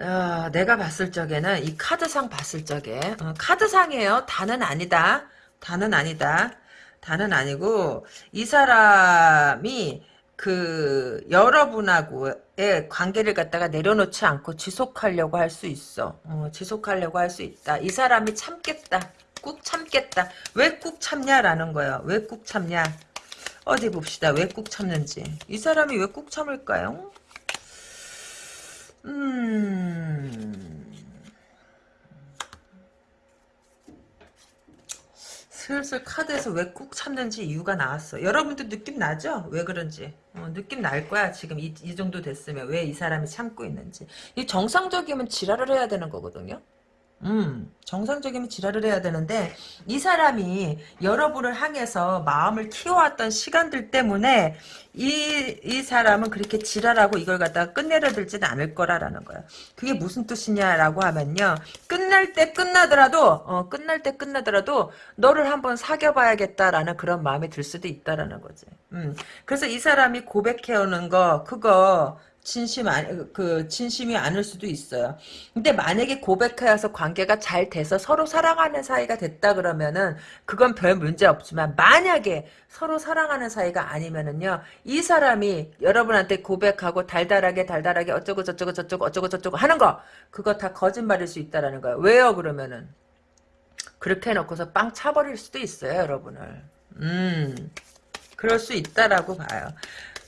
S1: 어, 내가 봤을 적에는 이 카드상 봤을 적에 어, 카드상이에요. 다는 아니다. 다는 아니다. 다는 아니고 이 사람이 그 여러분하고의 관계를 갖다가 내려놓지 않고 지속하려고 할 수 있어. 어, 지속하려고 할 수 있다. 이 사람이 참겠다. 꾹 참겠다. 왜 꾹 참냐라는 거예요. 왜 꾹 참냐. 어디 봅시다. 왜 꾹 참는지. 이 사람이 왜 꾹 참을까요? 음. 슬슬 카드에서 왜 꾹 참는지 이유가 나왔어. 여러분도 느낌 나죠? 왜 그런지. 어, 느낌 날 거야. 지금 이, 이 정도 됐으면 왜 이 사람이 참고 있는지. 이 정상적이면 지랄을 해야 되는 거거든요. 음, 정상적이면 지랄을 해야 되는데 이 사람이 여러분을 향해서 마음을 키워왔던 시간들 때문에 이, 이 사람은 그렇게 지랄하고 이걸 갖다가 끝내려 들지는 않을 거라라는 거야. 그게 무슨 뜻이냐라고 하면요. 끝날 때 끝나더라도 어, 끝날 때 끝나더라도 너를 한번 사귀어봐야겠다라는 그런 마음이 들 수도 있다라는 거지. 음, 그래서 이 사람이 고백해오는 거 그거 진심 안, 그, 진심이 아닐 수도 있어요. 근데 만약에 고백하여서 관계가 잘 돼서 서로 사랑하는 사이가 됐다 그러면은, 그건 별 문제 없지만, 만약에 서로 사랑하는 사이가 아니면은요, 이 사람이 여러분한테 고백하고 달달하게 달달하게 어쩌고 저쩌고 저쩌고 어쩌고 저쩌고 하는 거, 그거 다 거짓말일 수 있다라는 거예요. 왜요, 그러면은? 그렇게 해놓고서 빵 차버릴 수도 있어요, 여러분을. 음, 그럴 수 있다라고 봐요.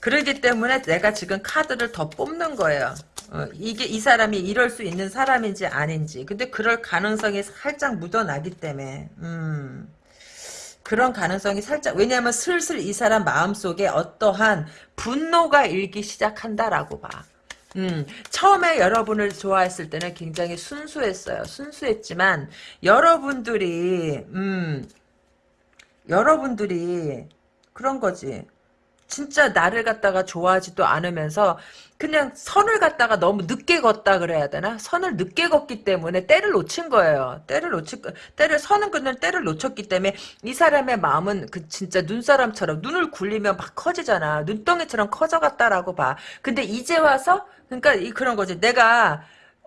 S1: 그러기 때문에 내가 지금 카드를 더 뽑는 거예요. 어, 이게 이 사람이 이럴 수 있는 사람인지 아닌지. 근데 그럴 가능성이 살짝 묻어나기 때문에. 음. 그런 가능성이 살짝 왜냐하면 슬슬 이 사람 마음속에 어떠한 분노가 일기 시작한다라고 봐. 음, 처음에 여러분을 좋아했을 때는 굉장히 순수했어요. 순수했지만 여러분들이 음, 여러분들이 그런 거지. 진짜 나를 갖다가 좋아하지도 않으면서 그냥 선을 갖다가 너무 늦게 걷다 그래야 되나? 선을 늦게 걷기 때문에 때를 놓친 거예요. 때를 놓치 때를 선은 그냥 때를 놓쳤기 때문에 이 사람의 마음은 그 진짜 눈사람처럼 눈을 굴리면 막 커지잖아. 눈덩이처럼 커져갔다라고 봐. 근데 이제 와서 그러니까 이 그런 거지. 내가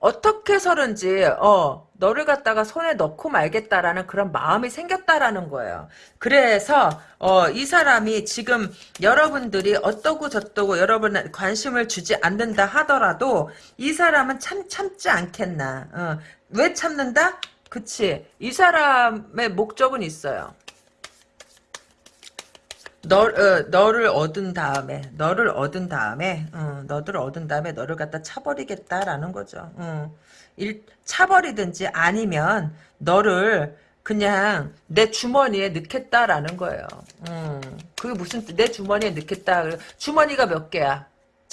S1: 어떻게 해서든지 어 너를 갖다가 손에 넣고 말겠다라는 그런 마음이 생겼다라는 거예요. 그래서 어, 이 사람이 지금 여러분들이 어떠고 저떠고 여러분 관심을 주지 않는다 하더라도 이 사람은 참 참지 않겠나. 어, 왜 참는다? 그치. 이 사람의 목적은 있어요. 너, 어, 너를 얻은 다음에, 너를 얻은 다음에, 어, 너를 얻은 다음에 너를 갖다 차버리겠다라는 거죠. 어. 일, 차버리든지 아니면 너를 그냥 내 주머니에 넣겠다라는 거예요. 음, 그게 무슨 뜻? 내 주머니에 넣겠다. 주머니가 몇 개야?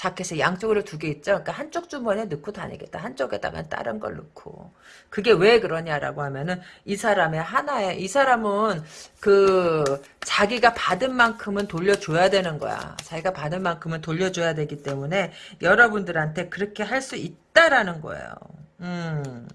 S1: 자켓에 양쪽으로 두 개 있죠. 그러니까 한쪽 주머니에 넣고 다니겠다. 한쪽에다가 다른 걸 넣고. 그게 왜 그러냐라고 하면은 이 사람의 하나에 이 사람은 그 자기가 받은 만큼은 돌려줘야 되는 거야. 자기가 받은 만큼은 돌려줘야 되기 때문에 여러분들한테 그렇게 할 수 있다라는 거예요. 음.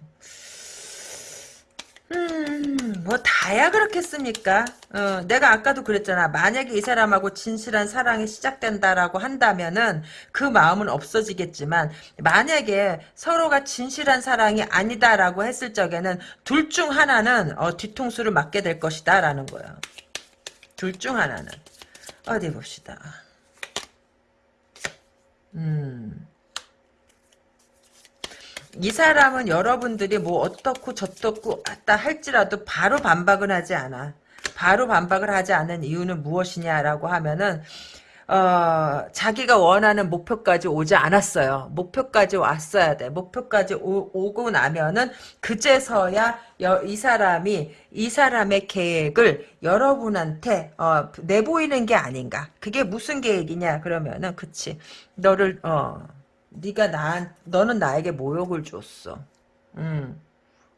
S1: 음, 뭐 다야 그렇겠습니까? 어, 내가 아까도 그랬잖아. 만약에 이 사람하고 진실한 사랑이 시작된다라고 한다면은 그 마음은 없어지겠지만 만약에 서로가 진실한 사랑이 아니다라고 했을 적에는 둘 중 하나는 어, 뒤통수를 맞게 될 것이다라는 거야. 둘 중 하나는 어디 봅시다. 음. 이 사람은 여러분들이 뭐 어떻고 저떻고 했다 할지라도 바로 반박은 하지 않아. 바로 반박을 하지 않은 이유는 무엇이냐라고 하면은 어, 자기가 원하는 목표까지 오지 않았어요. 목표까지 왔어야 돼. 목표까지 오, 고 나면은 그제서야 여, 이 사람이 이 사람의 계획을 여러분한테 어, 내보이는 게 아닌가. 그게 무슨 계획이냐 그러면은 그치. 너를 어 네가 나 너는 나에게 모욕을 줬어. 음.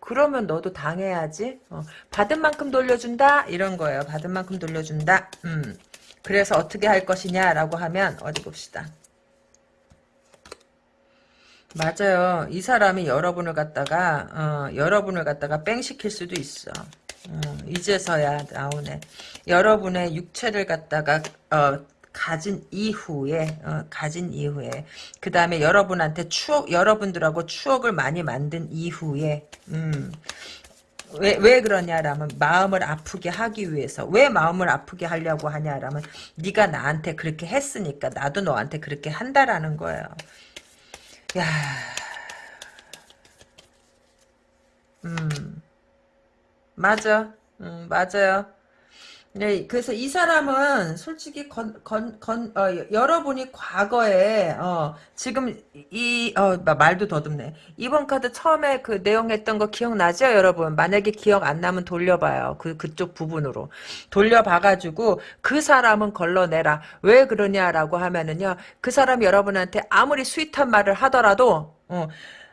S1: 그러면 너도 당해야지. 어, 받은 만큼 돌려준다 이런 거예요. 받은 만큼 돌려준다. 음. 그래서 어떻게 할 것이냐라고 하면 어디 봅시다. 맞아요. 이 사람이 여러분을 갖다가 어, 여러분을 갖다가 뺑 시킬 수도 있어. 어, 이제서야 나오네. 여러분의 육체를 갖다가 어, 가진 이후에 어, 가진 이후에. 그 다음에 여러분한테 추억 여러분들하고 추억을 많이 만든 이후에 음, 왜, 왜 그러냐라면 마음을 아프게 하기 위해서. 왜 마음을 아프게 하려고 하냐라면 네가 나한테 그렇게 했으니까 나도 너한테 그렇게 한다라는 거예요. 야, 음, 맞아, 음, 맞아요. 네, 그래서 이 사람은 솔직히 건, 건, 건, 어, 여러분이 과거에, 어, 지금 이, 어, 말도 더듬네. 이번 카드 처음에 그 내용 했던 거 기억나죠, 여러분? 만약에 기억 안 나면 돌려봐요. 그, 그쪽 부분으로. 돌려봐가지고 그 사람은 걸러내라. 왜 그러냐라고 하면은요, 그 사람 여러분한테 아무리 스윗한 말을 하더라도, 어,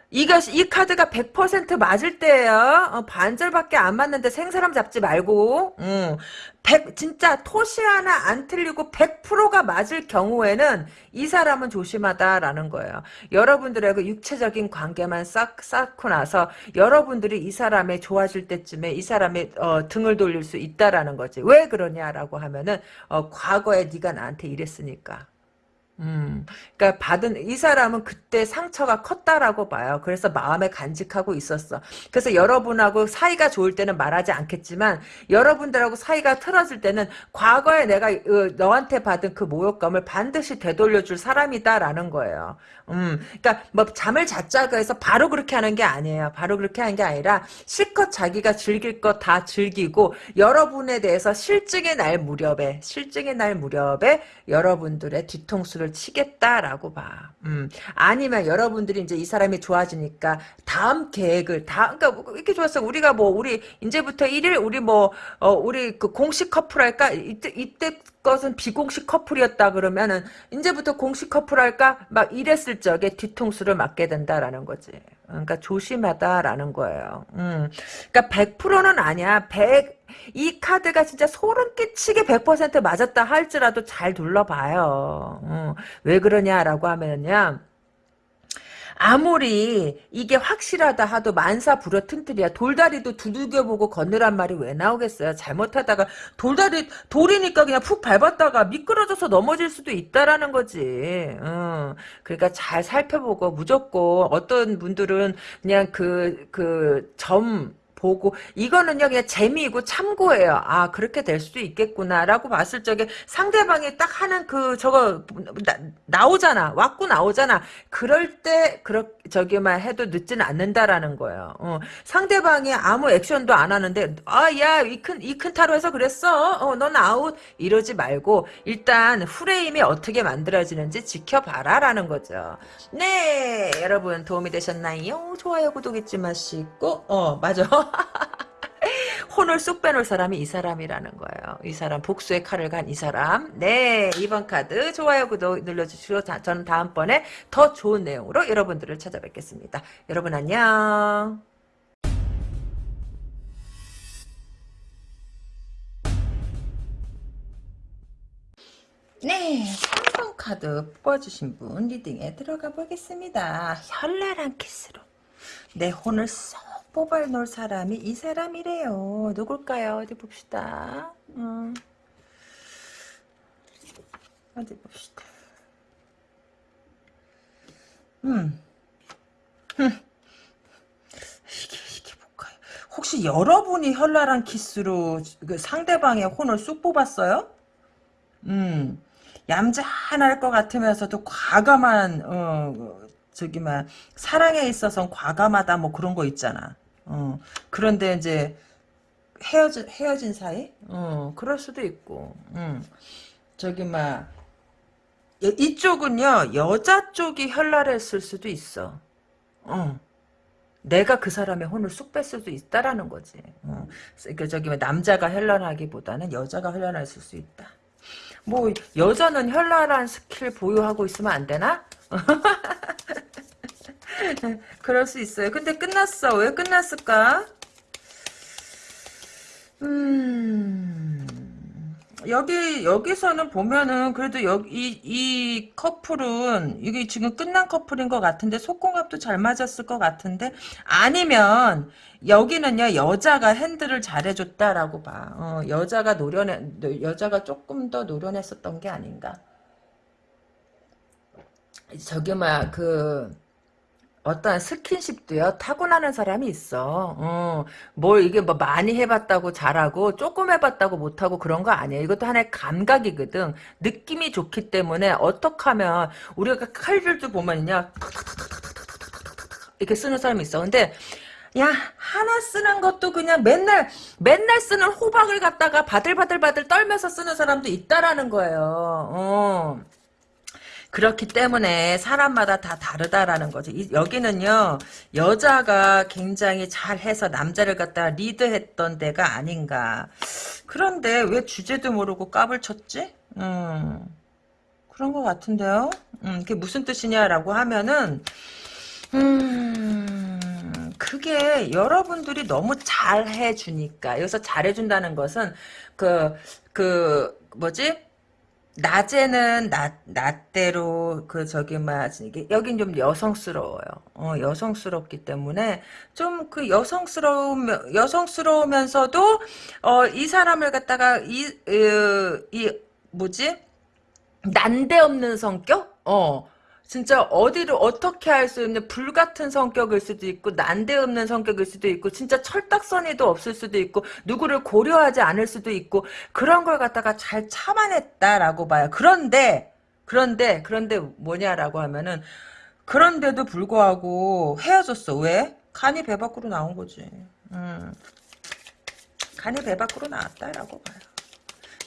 S1: 이거 이 카드가 100% 맞을 때예요. 어, 반절밖에 안 맞는데 생사람 잡지 말고. 음. 100 진짜 토시 하나 안 틀리고 100%가 맞을 경우에는 이 사람은 조심하다라는 거예요. 여러분들의 그 육체적인 관계만 싹 쌓고 나서 여러분들이 이 사람의 좋아질 때쯤에 이 사람의 어, 등을 돌릴 수 있다라는 거지. 왜 그러냐라고 하면은 어, 과거에 네가 나한테 이랬으니까. 음, 그러니까 받은 이 사람은 그때 상처가 컸다라고 봐요. 그래서 마음에 간직하고 있었어. 그래서 여러분하고 사이가 좋을 때는 말하지 않겠지만 여러분들하고 사이가 틀어질 때는 과거에 내가 어, 너한테 받은 그 모욕감을 반드시 되돌려줄 사람이다라는 거예요. 음, 그러니까 뭐 잠을 잤자고 해서 바로 그렇게 하는 게 아니에요. 바로 그렇게 하는 게 아니라 실컷 자기가 즐길 거 다 즐기고 여러분에 대해서 실증의 날 무렵에 실증의 날 무렵에 여러분들의 뒤통수를 치겠다라고 봐. 음, 아니면 여러분들이 이제 이 사람이 좋아지니까 다음 계획을 다 그러니까 뭐 이렇게 좋았어. 우리가 뭐 우리 이제부터 1일 우리 뭐 어, 우리 그 공식 커플 할까? 이때 이때 것은 비공식 커플이었다 그러면은 이제부터 공식 커플 할까? 막 이랬을 적에 뒤통수를 맞게 된다라는 거지. 그러니까 조심하다라는 거예요. 음. 그러니까 100%는 아니야. 100, 이 카드가 진짜 소름 끼치게 100% 맞았다 할지라도 잘 둘러봐요. 음. 왜 그러냐라고 하면요. 아무리 이게 확실하다 하도 만사 불어튼틀이야. 돌다리도 두들겨보고 건너란 말이 왜 나오겠어요. 잘못하다가 돌다리 돌이니까 그냥 푹 밟았다가 미끄러져서 넘어질 수도 있다라는 거지. 어. 그러니까 잘 살펴보고 무조건 어떤 분들은 그냥 그 그 점 보고 이거는요 그냥 재미이고 참고예요. 아 그렇게 될 수도 있겠구나라고 봤을 적에 상대방이 딱 하는 그 저거 나, 오잖아 왔고 나오잖아. 그럴 때 그렇 저기만 해도 늦지는 않는다라는 거예요. 어, 상대방이 아무 액션도 안 하는데 아야 이 큰 이 큰 타로에서 그랬어. 어, 넌 아웃 이러지 말고 일단 프레임이 어떻게 만들어지는지 지켜봐라라는 거죠. 네 여러분 도움이 되셨나요? 좋아요 구독 잊지 마시고 어 맞아. 혼을 쑥 빼놓을 사람이 이 사람이라는 거예요. 이 사람 복수의 칼을 간 이 사람. 네 이번 카드 좋아요 구독 눌러주시고 저는 다음번에 더 좋은 내용으로 여러분들을 찾아뵙겠습니다. 여러분 안녕. 네, 3번 카드 뽑아주신 분 리딩에 들어가 보겠습니다. 현란한 키스로 내 혼을 쏙 뽑아놓을 사람이 이 사람이래요. 누굴까요? 어디 봅시다. 음. 어디 봅시다. 음. 음. 이게, 이게 뭘까요? 혹시 여러분이 현란한 키스로 그 상대방의 혼을 쑥 뽑았어요? 음. 얌전할 것 같으면서도 과감한, 어, 저기, 막, 사랑에 있어서 과감하다, 뭐 그런 거 있잖아. 어, 그런데 이제 헤어진 헤어진 사이? 어, 그럴 수도 있고. 음. 저기 막 이쪽은요 여자 쪽이 현란했을 수도 있어. 어. 내가 그 사람의 혼을 쑥뺄 수도 있다라는 거지. 어. 그 저기 남자가 현란하기보다는 여자가 현란했을 수 있다. 뭐 여자는 현란한 스킬 보유하고 있으면 안 되나? 그럴 수 있어요. 근데 끝났어. 왜 끝났을까? 음, 여기, 여기서는 보면은, 그래도 여기, 이, 이 커플은, 이게 지금 끝난 커플인 것 같은데, 속궁합도 잘 맞았을 것 같은데, 아니면, 여기는요, 여자가 핸들을 잘해줬다라고 봐. 어, 여자가 노련해, 여자가 조금 더 노련했었던 게 아닌가. 저기, 막, 그, 어떤 스킨십도요 타고나는 사람이 있어. 어, 뭘 이게 뭐 많이 해봤다고 잘하고 조금 해봤다고 못하고 그런 거 아니에요. 이것도 하나의 감각이거든. 느낌이 좋기 때문에 어떻게 하면 우리가 칼질도 보면요 이렇게 쓰는 사람이 있어. 근데 야 하나 쓰는 것도 그냥 맨날 맨날 쓰는 호박을 갖다가 바들바들바들 떨면서 쓰는 사람도 있다라는 거예요. 어. 그렇기 때문에 사람마다 다 다르다라는 거죠. 이, 여기는요 여자가 굉장히 잘해서 남자를 갖다 리드했던 데가 아닌가. 그런데 왜 주제도 모르고 까불 쳤지? 음, 그런 것 같은데요. 음, 그게 무슨 뜻이냐라고 하면은 음. 그게 여러분들이 너무 잘해주니까 여기서 잘해준다는 것은 그 그 뭐지 낮에는 낮, 낮대로, 그, 저기, 막, 이게, 여긴 좀 여성스러워요. 어, 여성스럽기 때문에, 좀 그 여성스러우면, 여성스러우면서도, 어, 이 사람을 갖다가, 이, 으, 이, 뭐지? 난데없는 성격? 어, 진짜 어디를 어떻게 할 수 있는 불같은 성격일 수도 있고 난데없는 성격일 수도 있고 진짜 철딱서니도 없을 수도 있고 누구를 고려하지 않을 수도 있고 그런 걸 갖다가 잘 참아냈다라고 봐요. 그런데 그런데 그런데 뭐냐라고 하면은 그런데도 불구하고 헤어졌어. 왜? 간이 배 밖으로 나온 거지. 음. 간이 배 밖으로 나왔다라고 봐요.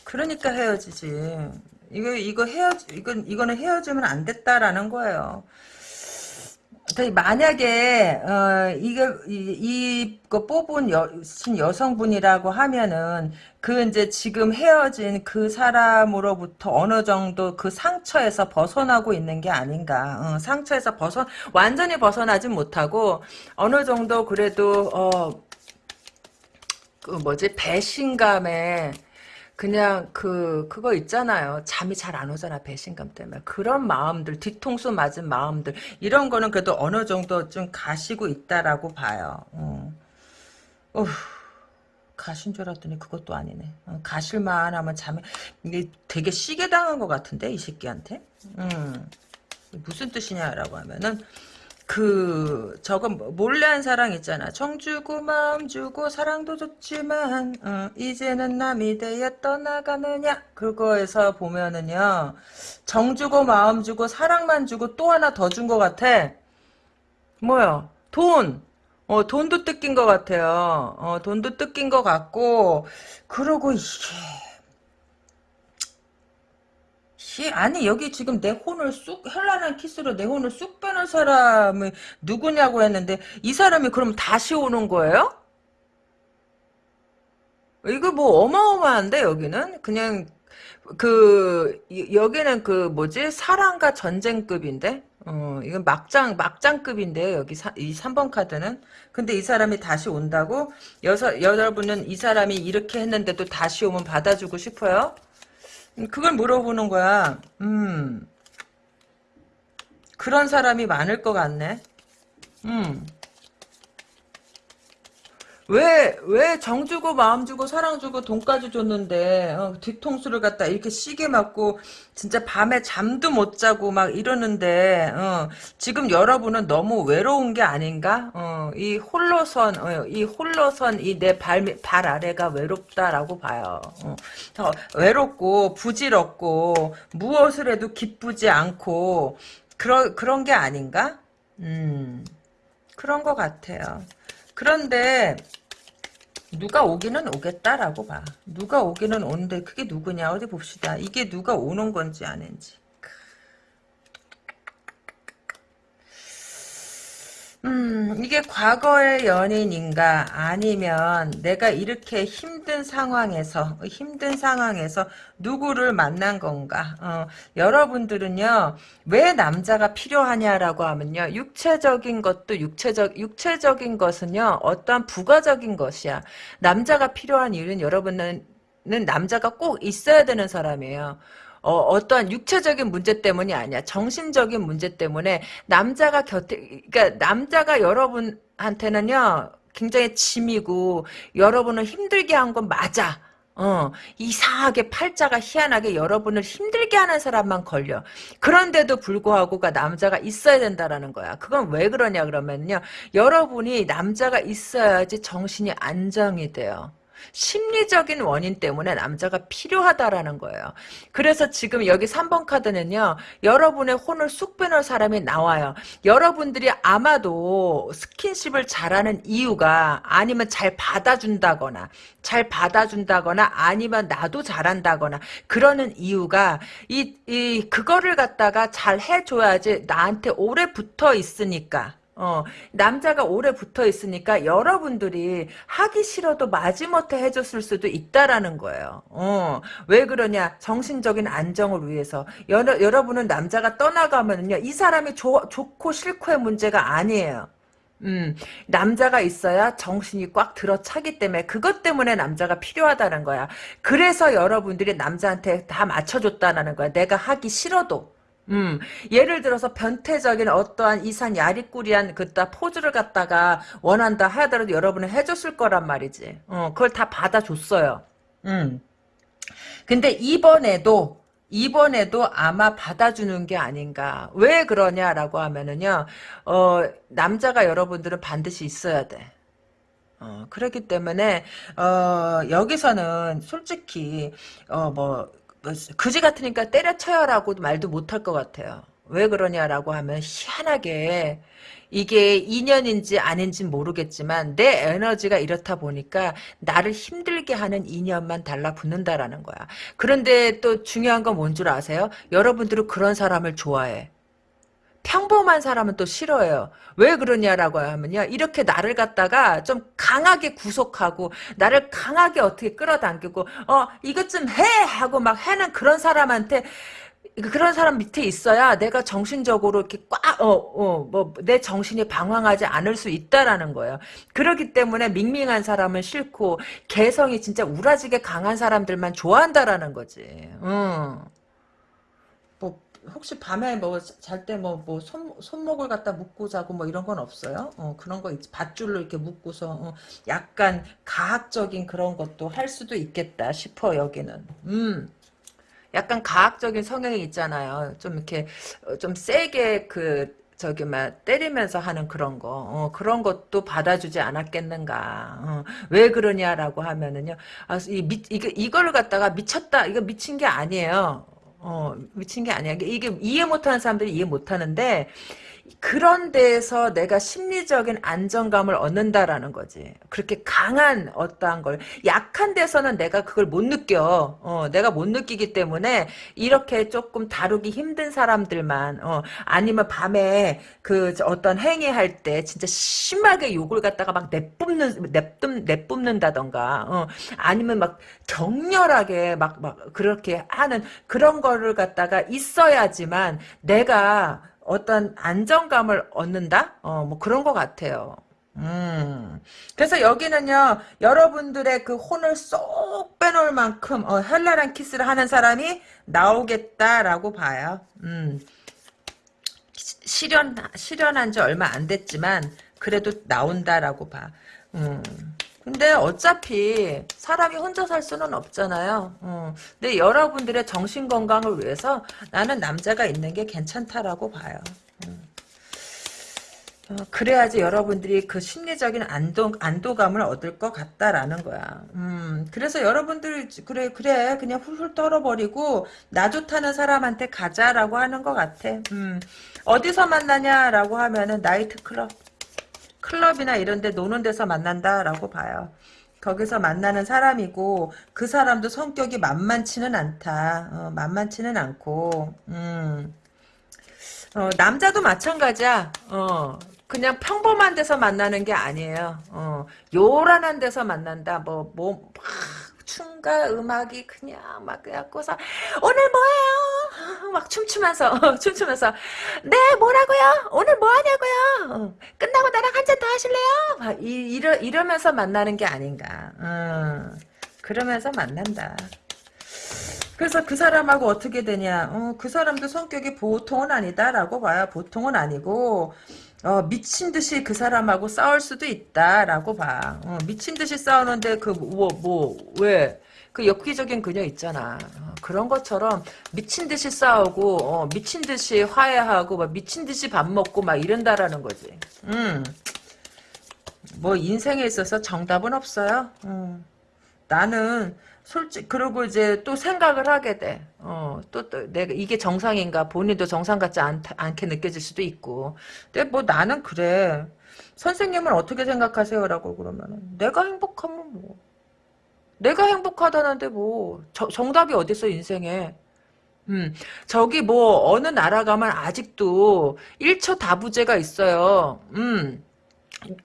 S1: 그러니까 헤어지지. 이거 이거 헤어 이건 이거는 헤어지면 안 됐다라는 거예요. 만약에 어 이게 이거 뽑은 여, 여성분이라고 하면은 그 이제 지금 헤어진 그 사람으로부터 어느 정도 그 상처에서 벗어나고 있는 게 아닌가. 어, 상처에서 벗어 완전히 벗어나지 못하고 어느 정도 그래도 어 그 뭐지 배신감에 그냥 그 그거 있잖아요. 잠이 잘 안 오잖아 배신감 때문에 그런 마음들 뒤통수 맞은 마음들 이런 거는 그래도 어느 정도 좀 가시고 있다라고 봐요. 어. 어후, 가신 줄 알았더니 그것도 아니네. 어, 가실만 하면 잠이 이게 되게 시게 당한 것 같은데 이 새끼한테. 음. 무슨 뜻이냐라고 하면은 그 저거 몰래 한 사랑 있잖아. 정 주고 마음 주고 사랑도 좋지만 어, 이제는 남이 되어 떠나가느냐 그거에서 보면은요. 정 주고 마음 주고 사랑만 주고 또 하나 더 준 것 같아. 뭐야? 돈. 어, 돈도 뜯긴 것 같아요. 어, 돈도 뜯긴 것 같고 그러고 이게 씨, 아니 여기 지금 내 혼을 쑥 현란한 키스로 내 혼을 쑥 빼는 사람이 누구냐고 했는데 이 사람이 그럼 다시 오는 거예요? 이거 뭐 어마어마한데 여기는? 그냥 그 이- 여기는 그 뭐지? 사랑과 전쟁급인데? 어 이건 막장 막장급인데요 여기 사, 이 3번 카드는? 근데 이 사람이 다시 온다고? 여서 여러분은 이 사람이 이렇게 했는데도 다시 오면 받아주고 싶어요? 음, 그걸 물어보는 거야. 음, 그런 사람이 많을 것 같네. 음, 왜, 왜 정 주고 마음 주고 사랑 주고 돈까지 줬는데, 어, 뒤통수를 갖다 이렇게 시게 맞고, 진짜 밤에 잠도 못 자고 막 이러는데, 어, 지금 여러분은 너무 외로운 게 아닌가? 어, 이 홀로선, 어, 이 홀로선, 이 내 발, 발 아래가 외롭다라고 봐요. 어, 어, 외롭고, 부질없고, 무엇을 해도 기쁘지 않고, 그런, 그런 게 아닌가? 음, 그런 것 같아요. 그런데, 누가 오기는 오겠다라고 봐. 누가 오기는 오는데 그게 누구냐 어디 봅시다. 이게 누가 오는 건지 아닌지. 음, 이게 과거의 연인인가 아니면 내가 이렇게 힘든 상황에서 힘든 상황에서 누구를 만난 건가? 어, 여러분들은요 왜 남자가 필요하냐라고 하면요 육체적인 것도 육체적 육체적인 것은요 어떠한 부가적인 것이야. 남자가 필요한 이유는 여러분은 남자가 꼭 있어야 되는 사람이에요. 어, 어떠한 육체적인 문제 때문이 아니야. 정신적인 문제 때문에 남자가 곁에, 그러니까 남자가 여러분한테는요, 굉장히 짐이고, 여러분을 힘들게 한 건 맞아. 어, 이상하게 팔자가 희한하게 여러분을 힘들게 하는 사람만 걸려. 그런데도 불구하고 가 남자가 있어야 된다라는 거야. 그건 왜 그러냐 그러면요. 여러분이 남자가 있어야지 정신이 안정이 돼요. 심리적인 원인 때문에 남자가 필요하다라는 거예요. 그래서 지금 여기 3번 카드는요. 여러분의 혼을 쑥 빼놓을 사람이 나와요. 여러분들이 아마도 스킨십을 잘하는 이유가 아니면 잘 받아준다거나 잘 받아준다거나 아니면 나도 잘한다거나 그러는 이유가 이, 이 그거를 갖다가 잘 해줘야지 나한테 오래 붙어 있으니까 어, 남자가 오래 붙어 있으니까 여러분들이 하기 싫어도 마지못해 해줬을 수도 있다라는 거예요. 어, 왜 그러냐? 정신적인 안정을 위해서. 여러, 여러분은 남자가 떠나가면요. 이 사람이 조, 좋고 싫고의 문제가 아니에요. 음, 남자가 있어야 정신이 꽉 들어차기 때문에 그것 때문에 남자가 필요하다는 거야. 그래서 여러분들이 남자한테 다 맞춰줬다는 거야. 내가 하기 싫어도. 음, 예를 들어서 변태적인 어떠한 이산 야리꾸리한 그따 포즈를 갖다가 원한다 하더라도 여러분은 해줬을 거란 말이지. 어, 그걸 다 받아줬어요. 음. 근데 이번에도 이번에도 아마 받아주는 게 아닌가. 왜 그러냐라고 하면은요, 어, 남자가 여러분들은 반드시 있어야 돼. 어, 그렇기 때문에, 어, 여기서는 솔직히, 어, 뭐, 뭐, 그지 같으니까 때려쳐요라고 말도 못할 것 같아요. 왜 그러냐라고 하면 희한하게 이게 인연인지 아닌지 모르겠지만 내 에너지가 이렇다 보니까 나를 힘들게 하는 인연만 달라붙는다라는 거야. 그런데 또 중요한 건 뭔 줄 아세요? 여러분들은 그런 사람을 좋아해. 평범한 사람은 또 싫어해요. 왜 그러냐라고 하면요. 이렇게 나를 갖다가 좀 강하게 구속하고 나를 강하게 어떻게 끌어당기고 어 이것 좀 해 하고 막 해는 그런 사람한테 그런 사람 밑에 있어야 내가 정신적으로 이렇게 꽉, 어, 어, 뭐, 내 정신이 방황하지 않을 수 있다라는 거예요. 그렇기 때문에 밍밍한 사람은 싫고, 개성이 진짜 우라지게 강한 사람들만 좋아한다라는 거지. 응. 뭐, 혹시 밤에 뭐, 잘 때 뭐, 뭐, 손, 손목을 갖다 묶고 자고 뭐 이런 건 없어요? 어, 그런 거, 있지. 밧줄로 이렇게 묶고서, 어, 약간 가학적인 그런 것도 할 수도 있겠다 싶어, 여기는. 음. 약간 과학적인 성향이 있잖아요. 좀 이렇게 어, 좀 세게 그 저기 막 때리면서 하는 그런 거 어, 그런 것도 받아주지 않았겠는가 어, 왜 그러냐라고 하면은요 아, 이 미, 이게 이걸 갖다가 미쳤다 이거 미친 게 아니에요 어 미친 게 아니야. 이게 이해 못하는 사람들이 이해 못하는데 그런 데에서 내가 심리적인 안정감을 얻는다라는 거지. 그렇게 강한 어떠한 걸 약한 데서는 내가 그걸 못 느껴. 어, 내가 못 느끼기 때문에 이렇게 조금 다루기 힘든 사람들만 어, 아니면 밤에 그 어떤 행위할 때 진짜 심하게 욕을 갖다가 막 내뿜는 내뿜 내뿜는다던가 어, 아니면 막 격렬하게 막 막 그렇게 하는 그런 거를 갖다가 있어야지만 내가 어떤 안정감을 얻는다? 어, 뭐 그런 것 같아요. 음. 그래서 여기는요, 여러분들의 그 혼을 쏙 빼놓을 만큼, 어, 헬라란 키스를 하는 사람이 나오겠다라고 봐요. 음. 실현, 실현한 지 얼마 안 됐지만, 그래도 나온다라고 봐. 음. 근데 어차피 사람이 혼자 살 수는 없잖아요. 어. 근데 여러분들의 정신 건강을 위해서 나는 남자가 있는 게 괜찮다라고 봐요. 음. 어, 그래야지 여러분들이 그 심리적인 안도, 안도감을 얻을 것 같다라는 거야. 음, 그래서 여러분들, 그래, 그래, 그냥 훌훌 떨어버리고, 나 좋다는 사람한테 가자라고 하는 것 같아. 음, 어디서 만나냐라고 하면은, 나이트클럽. 클럽이나 이런 데 노는 데서 만난다라고 봐요. 거기서 만나는 사람이고 그 사람도 성격이 만만치는 않다. 어, 만만치는 않고 음. 어, 남자도 마찬가지야. 어, 그냥 평범한 데서 만나는 게 아니에요. 어, 요란한 데서 만난다. 뭐, 뭐, 춤과 음악이 그냥 막 그래갖고서 오늘 뭐예요? 막 춤추면서 춤추면서 네 뭐라고요? 오늘 뭐 하냐고요? 끝나고 나랑 한 잔 더 하실래요? 막 이, 이러, 이러면서 만나는 게 아닌가. 음, 그러면서 만난다. 그래서 그 사람하고 어떻게 되냐? 어, 그 사람도 성격이 보통은 아니다라고 봐요. 보통은 아니고 어, 미친 듯이 그 사람하고 싸울 수도 있다라고 봐. 어, 미친 듯이 싸우는데 그 뭐 뭐 왜? 그 엽기적인 그녀 있잖아. 어, 그런 것처럼 미친 듯이 싸우고 어, 미친 듯이 화해하고 막 미친 듯이 밥 먹고 막 이런다라는 거지. 음. 뭐 인생에 있어서 정답은 없어요. 음. 나는 솔직 그리고 이제 또 생각을 하게 돼. 어, 또, 또 내가 이게 정상인가 본인도 정상 같지 않, 않게 느껴질 수도 있고. 근데 뭐 나는 그래. 선생님은 어떻게 생각하세요라고 그러면은 내가 행복하면 뭐 내가 행복하다는데 뭐 저, 정답이 어딨어 인생에. 음, 저기 뭐 어느 나라 가면 아직도 1초 다부제가 있어요. 음.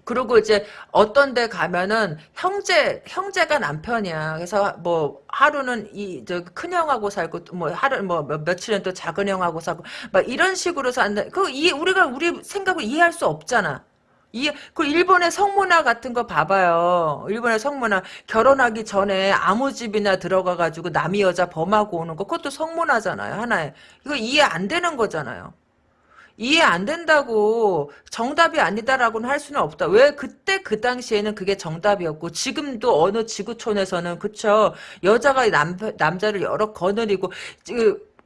S1: 그리고 이제 어떤 데 가면은 형제 형제가 남편이야. 그래서 뭐 하루는 이 저 큰 형하고 살고 뭐 하루 뭐 며칠은 또 작은 형하고 살고 막 이런 식으로 산다. 그이 우리가 우리 생각을 이해할 수 없잖아. 이, 그 일본의 성문화 같은 거 봐봐요. 일본의 성문화 결혼하기 전에 아무 집이나 들어가 가지고 남이 여자 범하고 오는 거 그것도 성문화잖아요. 하나에 이거 이해 안 되는 거잖아요. 이해 안 된다고 정답이 아니다라고는 할 수는 없다. 왜 그때 그 당시에는 그게 정답이었고 지금도 어느 지구촌에서는 그쵸 여자가 남 남자를 여러 거느리고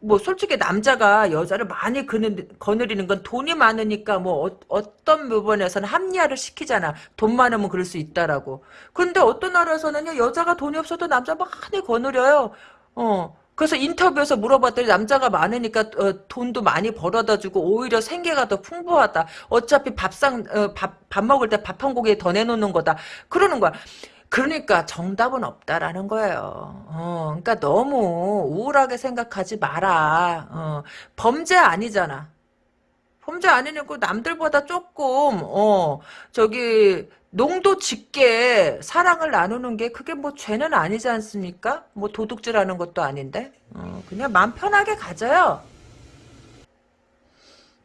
S1: 뭐 솔직히 남자가 여자를 많이 그는, 거느리는 건 돈이 많으니까 뭐 어, 떤 부분에서는 합리화를 시키잖아. 돈 많으면 그럴 수 있다라고. 근데 어떤 나라에서는요 여자가 돈이 없어도 남자 많이 거느려요. 어. 그래서 인터뷰에서 물어봤더니 남자가 많으니까 어, 돈도 많이 벌어다 주고 오히려 생계가 더 풍부하다. 어차피 밥상 어, 밥, 밥 먹을 때 밥한 공기 더 내놓는 거다. 그러는 거야. 그러니까 정답은 없다라는 거예요. 어, 그러니까 너무 우울하게 생각하지 마라. 어, 범죄 아니잖아. 범죄 아니고 남들보다 조금 어 저기 농도 짙게 사랑을 나누는 게 그게 뭐 죄는 아니지 않습니까? 뭐 도둑질하는 것도 아닌데 어, 그냥 마음 편하게 가져요.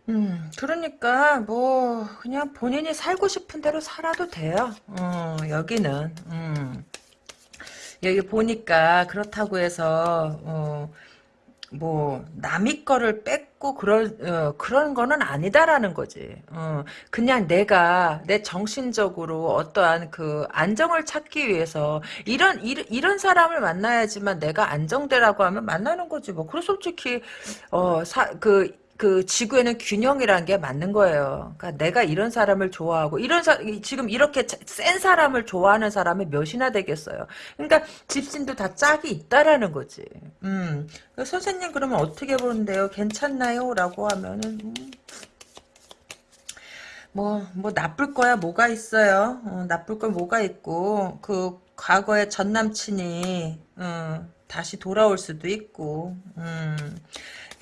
S1: 음, 그러니까 뭐 그냥 본인이 살고 싶은 대로 살아도 돼요. 어, 여기는 음. 여기 보니까 그렇다고 해서 어, 뭐 남의 거를 뺏고 그런 어, 그런 거는 아니다라는 거지. 어, 그냥 내가 내 정신적으로 어떠한 그 안정을 찾기 위해서 이런 이런, 이런 사람을 만나야지만 내가 안정되라고 하면 만나는 거지. 뭐 그래 솔직히 어그 그 지구에는 균형이라는 게 맞는 거예요. 그러니까 내가 이런 사람을 좋아하고 이런 사 지금 이렇게 센 사람을 좋아하는 사람이 몇이나 되겠어요. 그러니까 집신도 다 짝이 있다라는 거지. 음. 그 선생님 그러면 어떻게 보는데요? 괜찮나요?라고 하면은 음. 뭐, 뭐, 나쁠 거야, 뭐가 있어요? 어, 나쁠 거 뭐가 있고, 그, 과거의 전 남친이, 어, 다시 돌아올 수도 있고, 음.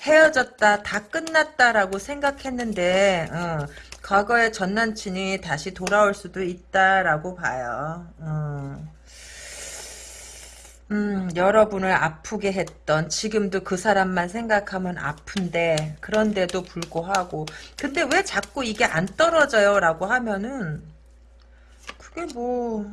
S1: 헤어졌다, 다 끝났다라고 생각했는데 어, 과거의 전 남친이 다시 돌아올 수도 있다라고 봐요. 어. 음, 여러분을 아프게 했던 지금도 그 사람만 생각하면 아픈데 그런데도 불구하고 근데 왜 자꾸 이게 안 떨어져요 라고 하면은 그게 뭐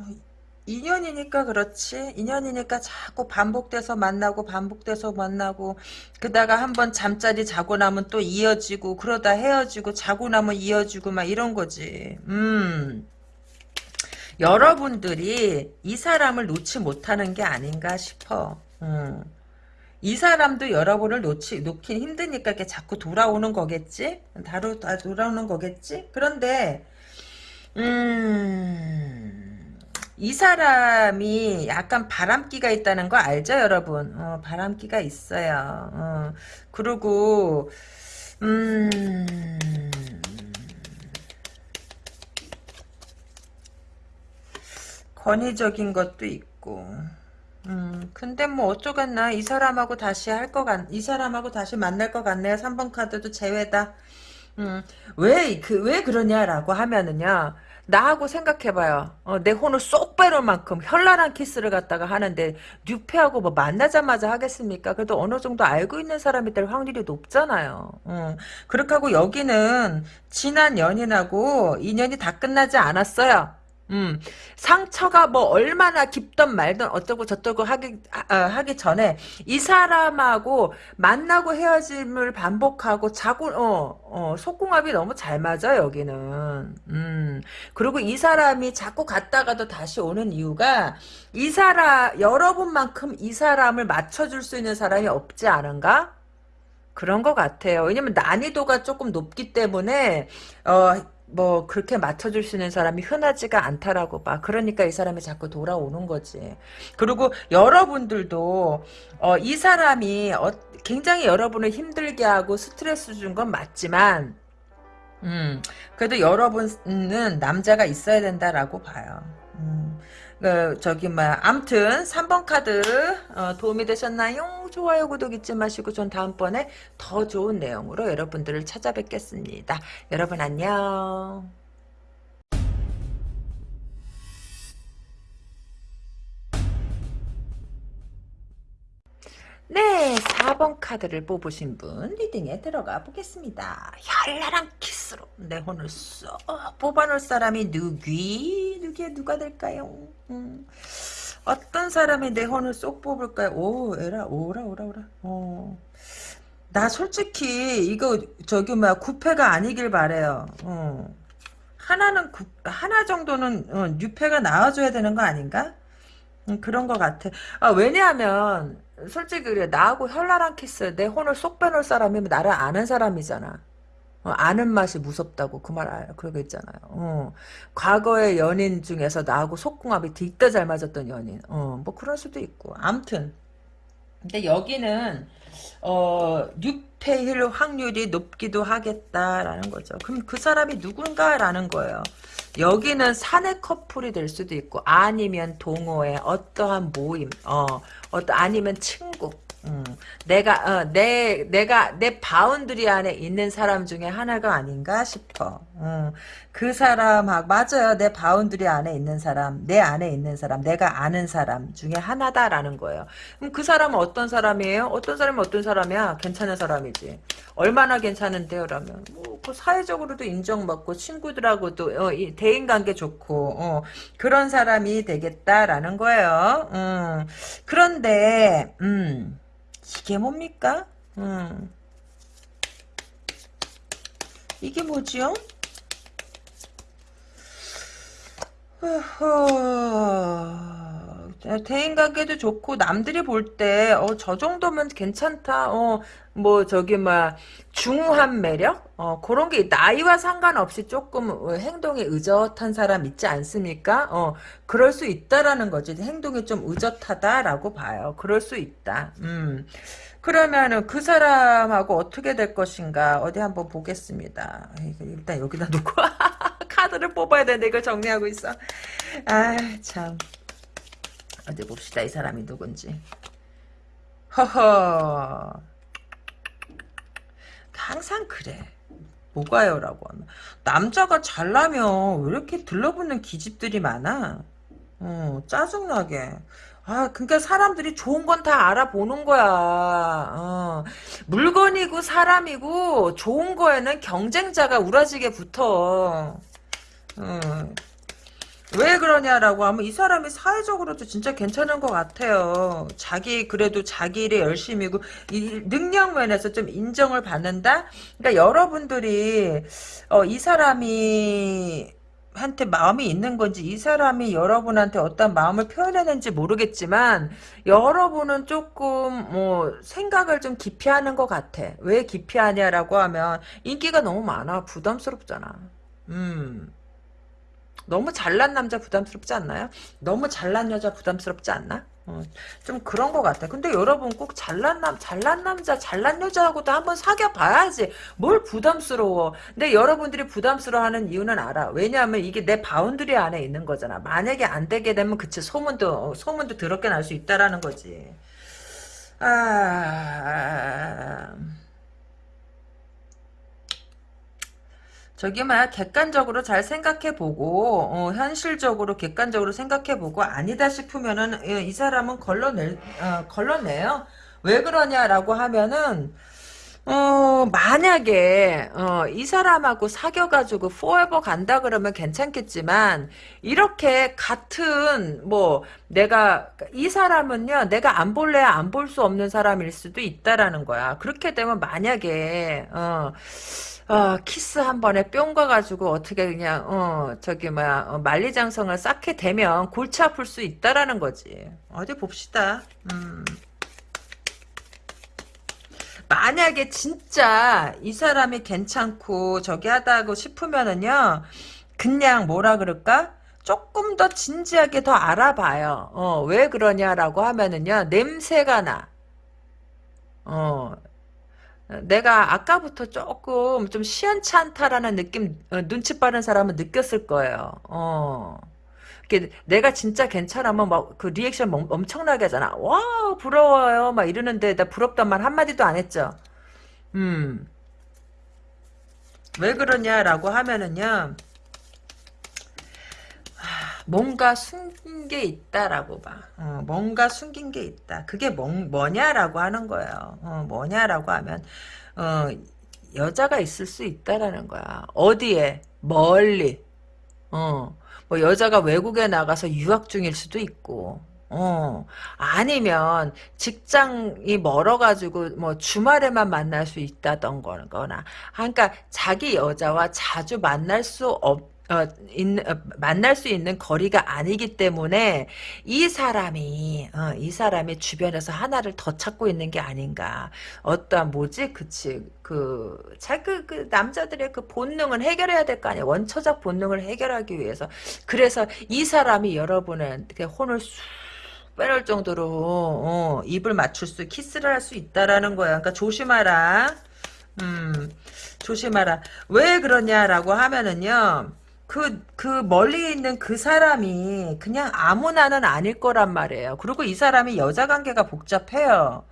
S1: 인연이니까 그렇지. 인연이니까 자꾸 반복돼서 만나고 반복돼서 만나고 그다가 한번 잠자리 자고 나면 또 이어지고 그러다 헤어지고 자고 나면 이어지고 막 이런 거지. 음. 여러분들이 이 사람을 놓지 못하는 게 아닌가 싶어. 음. 이 사람도 여러분을 놓치, 놓긴 힘드니까 이렇게 자꾸 돌아오는 거겠지? 다로, 다 돌아오는 거겠지? 그런데, 음, 이 사람이 약간 바람기가 있다는 거 알죠, 여러분? 어, 바람기가 있어요. 어, 그리고 음, 권위적인 것도 있고. 음, 근데 뭐 어쩌겠나. 이 사람하고 다시 할 것 같, 이 사람하고 다시 만날 것 같네요. 3번 카드도 제외다. 음, 왜, 그, 왜 그러냐라고 하면은요. 나하고 생각해봐요. 어, 내 혼을 쏙 빼놓을 만큼 현란한 키스를 갖다가 하는데 뉴페하고 뭐 만나자마자 하겠습니까? 그래도 어느 정도 알고 있는 사람이 될 확률이 높잖아요. 어, 그렇게 하고 여기는 지난 연인하고 인연이 다 끝나지 않았어요. 음, 상처가 뭐 얼마나 깊던 말든 어쩌고 저쩌고 하기, 아, 하기 전에 이 사람하고 만나고 헤어짐을 반복하고 자고, 어, 어, 속궁합이 너무 잘 맞아, 여기는. 음, 그리고 이 사람이 자꾸 갔다가도 다시 오는 이유가 이 사람, 여러분만큼 이 사람을 맞춰줄 수 있는 사람이 없지 않은가? 그런 것 같아요. 왜냐면 난이도가 조금 높기 때문에, 어, 뭐 그렇게 맞춰줄 수 있는 사람이 흔하지가 않다라고 봐. 그러니까 이 사람이 자꾸 돌아오는 거지. 그리고 여러분들도 어, 이 사람이 어, 굉장히 여러분을 힘들게 하고 스트레스 준 건 맞지만 음, 그래도 여러분은 남자가 있어야 된다라고 봐요. 음, 그, 저기, 뭐야. 암튼, 3번 카드, 어, 도움이 되셨나요? 좋아요, 구독 잊지 마시고, 전 다음번에 더 좋은 내용으로 여러분들을 찾아뵙겠습니다. 여러분 안녕. 네, 4번 카드를 뽑으신 분 리딩에 들어가 보겠습니다. 현란한 키스로 내 혼을 쏙 뽑아놓을 사람이 누귀? 누귀 누가 될까요? 음. 어떤 사람이 내 혼을 쏙 뽑을까요? 오, 에라, 오라, 오라, 오라. 어. 나 솔직히 이거 저기 뭐야 구패가 아니길 바래요. 어. 하나는 구, 하나 정도는 어, new패가 나와줘야 되는 거 아닌가? 음, 그런 것 같아. 아, 왜냐하면 솔직히 그래 나하고 현란한 키스 내 혼을 쏙 빼놓을 사람이면 나를 아는 사람이잖아. 어, 아는 맛이 무섭다고 그 말. 그러고 있잖아요. 어, 과거의 연인 중에서 나하고 속궁합이 뒤따 잘 맞았던 연인. 어, 뭐 그럴 수도 있고. 암튼 근데 여기는 어, 6패일 확률이 높기도 하겠다라는 거죠. 그럼 그 사람이 누군가라는 거예요. 여기는 사내 커플이 될 수도 있고 아니면 동호회 어떠한 모임 어, 어떠 아니면 친구 음, 내가 어, 내 내가 내 boundary 안에 있는 사람 중에 하나가 아닌가 싶어. 어, 그 사람하고 맞아요. 내 boundary 안에 있는 사람, 내 안에 있는 사람, 내가 아는 사람 중에 하나다라는 거예요. 그럼 그 사람은 어떤 사람이에요? 어떤 사람이 어떤 사람이야? 괜찮은 사람이지. 얼마나 괜찮은데요? 라면 뭐, 그 사회적으로도 인정받고 친구들하고도 어, 대인관계 좋고 어, 그런 사람이 되겠다라는 거예요. 음. 그런데 음, 이게 뭡니까? 음. 이게 뭐지요? 대인관계도 좋고 남들이 볼 때 어 저 정도면 괜찮다. 어 뭐 저기 막 중후한 매력 어 그런 게 나이와 상관없이 조금 어, 행동이 의젓한 사람 있지 않습니까? 어 그럴 수 있다라는 거지. 행동이 좀 의젓하다라고 봐요. 그럴 수 있다. 음. 그러면은 그 사람하고 어떻게 될 것인가 어디 한번 보겠습니다. 일단 여기다 놓고 카드를 뽑아야 되는데 이걸 정리하고 있어. 아 참. 어디 봅시다 이 사람이 누군지. 허허. 항상 그래. 뭐가요? 라고 하면. 남자가 잘나면 왜 이렇게 들러붙는 기집들이 많아? 어, 짜증나게. 아, 그러니까 사람들이 좋은 건 다 알아보는 거야. 어. 물건이고 사람이고 좋은 거에는 경쟁자가 우라지게 붙어. 어. 왜 그러냐라고 하면 이 사람이 사회적으로도 진짜 괜찮은 것 같아요. 자기 그래도 자기 일에 열심히고 이 능력 면에서 좀 인정을 받는다. 그러니까 여러분들이 어, 이 사람이 한테 마음이 있는 건지 이 사람이 여러분한테 어떤 마음을 표현했는지 모르겠지만 여러분은 조금 뭐 생각을 좀 깊이 하는 것 같아. 왜 깊이 하냐라고 하면 인기가 너무 많아. 부담스럽잖아. 음. 너무 잘난 남자 부담스럽지 않나요? 너무 잘난 여자 부담스럽지 않나? 어, 좀 그런 것 같아. 근데 여러분 꼭 잘난 남, 잘난 남자, 잘난 여자하고도 한번 사귀어 봐야지. 뭘 부담스러워. 근데 여러분들이 부담스러워하는 이유는 알아. 왜냐하면 이게 내 boundary 안에 있는 거잖아. 만약에 안 되게 되면 그치 소문도 소문도 더럽게 날 수 있다라는 거지. 아. 저기 뭐야 객관적으로 잘 생각해보고 어, 현실적으로 객관적으로 생각해보고 아니다 싶으면은 예, 이 사람은 걸러낼 어, 걸러내요. 왜 그러냐라고 하면은 어 만약에 어, 이 사람하고 사귀어가지고 포에버 간다 그러면 괜찮겠지만 이렇게 같은 뭐 내가 이 사람은요 내가 안 볼래야 안 볼 수 없는 사람일 수도 있다라는 거야. 그렇게 되면 만약에 어. 어, 키스 한 번에 뿅 가가지고 어떻게 그냥 어 저기 뭐야 어, 만리장성을 쌓게 되면 골치 아플 수 있다라는 거지. 어디 봅시다. 음. 만약에 진짜 이 사람이 괜찮고 저기 하다고 싶으면은요 그냥 뭐라 그럴까? 조금 더 진지하게 더 알아봐요. 어, 왜 그러냐라고 하면은요 냄새가 나. 어, 내가 아까부터 조금 좀 시원치 않다라는 느낌 어, 눈치 빠른 사람은 느꼈을 거예요. 어. 내가 진짜 괜찮으면 막 그 리액션 엄청나게 하잖아. 와 부러워요 막 이러는데 나 부럽단 말 한마디도 안 했죠. 음. 왜 그러냐라고 하면은요. 뭔가 숨긴 게 있다라고 봐. 어, 뭔가 숨긴 게 있다. 그게 뭐, 뭐냐라고 하는 거예요. 어, 뭐냐라고 하면 어, 여자가 있을 수 있다라는 거야. 어디에? 멀리. 어, 뭐 여자가 외국에 나가서 유학 중일 수도 있고. 어, 아니면 직장이 멀어가지고 뭐 주말에만 만날 수 있다던 거나, 그러니까 자기 여자와 자주 만날 수 없, 어, 있는, 어, 만날 수 있는 거리가 아니기 때문에 이 사람이 어, 이 사람이 주변에서 하나를 더 찾고 있는 게 아닌가. 어떠한 뭐지? 그치. 그 자그 그 남자들의 그 본능은 해결해야 될 거 아니야. 원초적 본능을 해결하기 위해서. 그래서 이 사람이 여러분한테 혼을 쑥 빼놓을 정도로 어, 입을 맞출 수 키스를 할 수 있다라는 거야. 그러니까 조심하라. 음 조심하라. 왜 그러냐라고 하면은요 그, 그 멀리 있는 그 사람이 그냥 아무나는 아닐 거란 말이에요. 그리고 이 사람이 여자 관계가 복잡해요.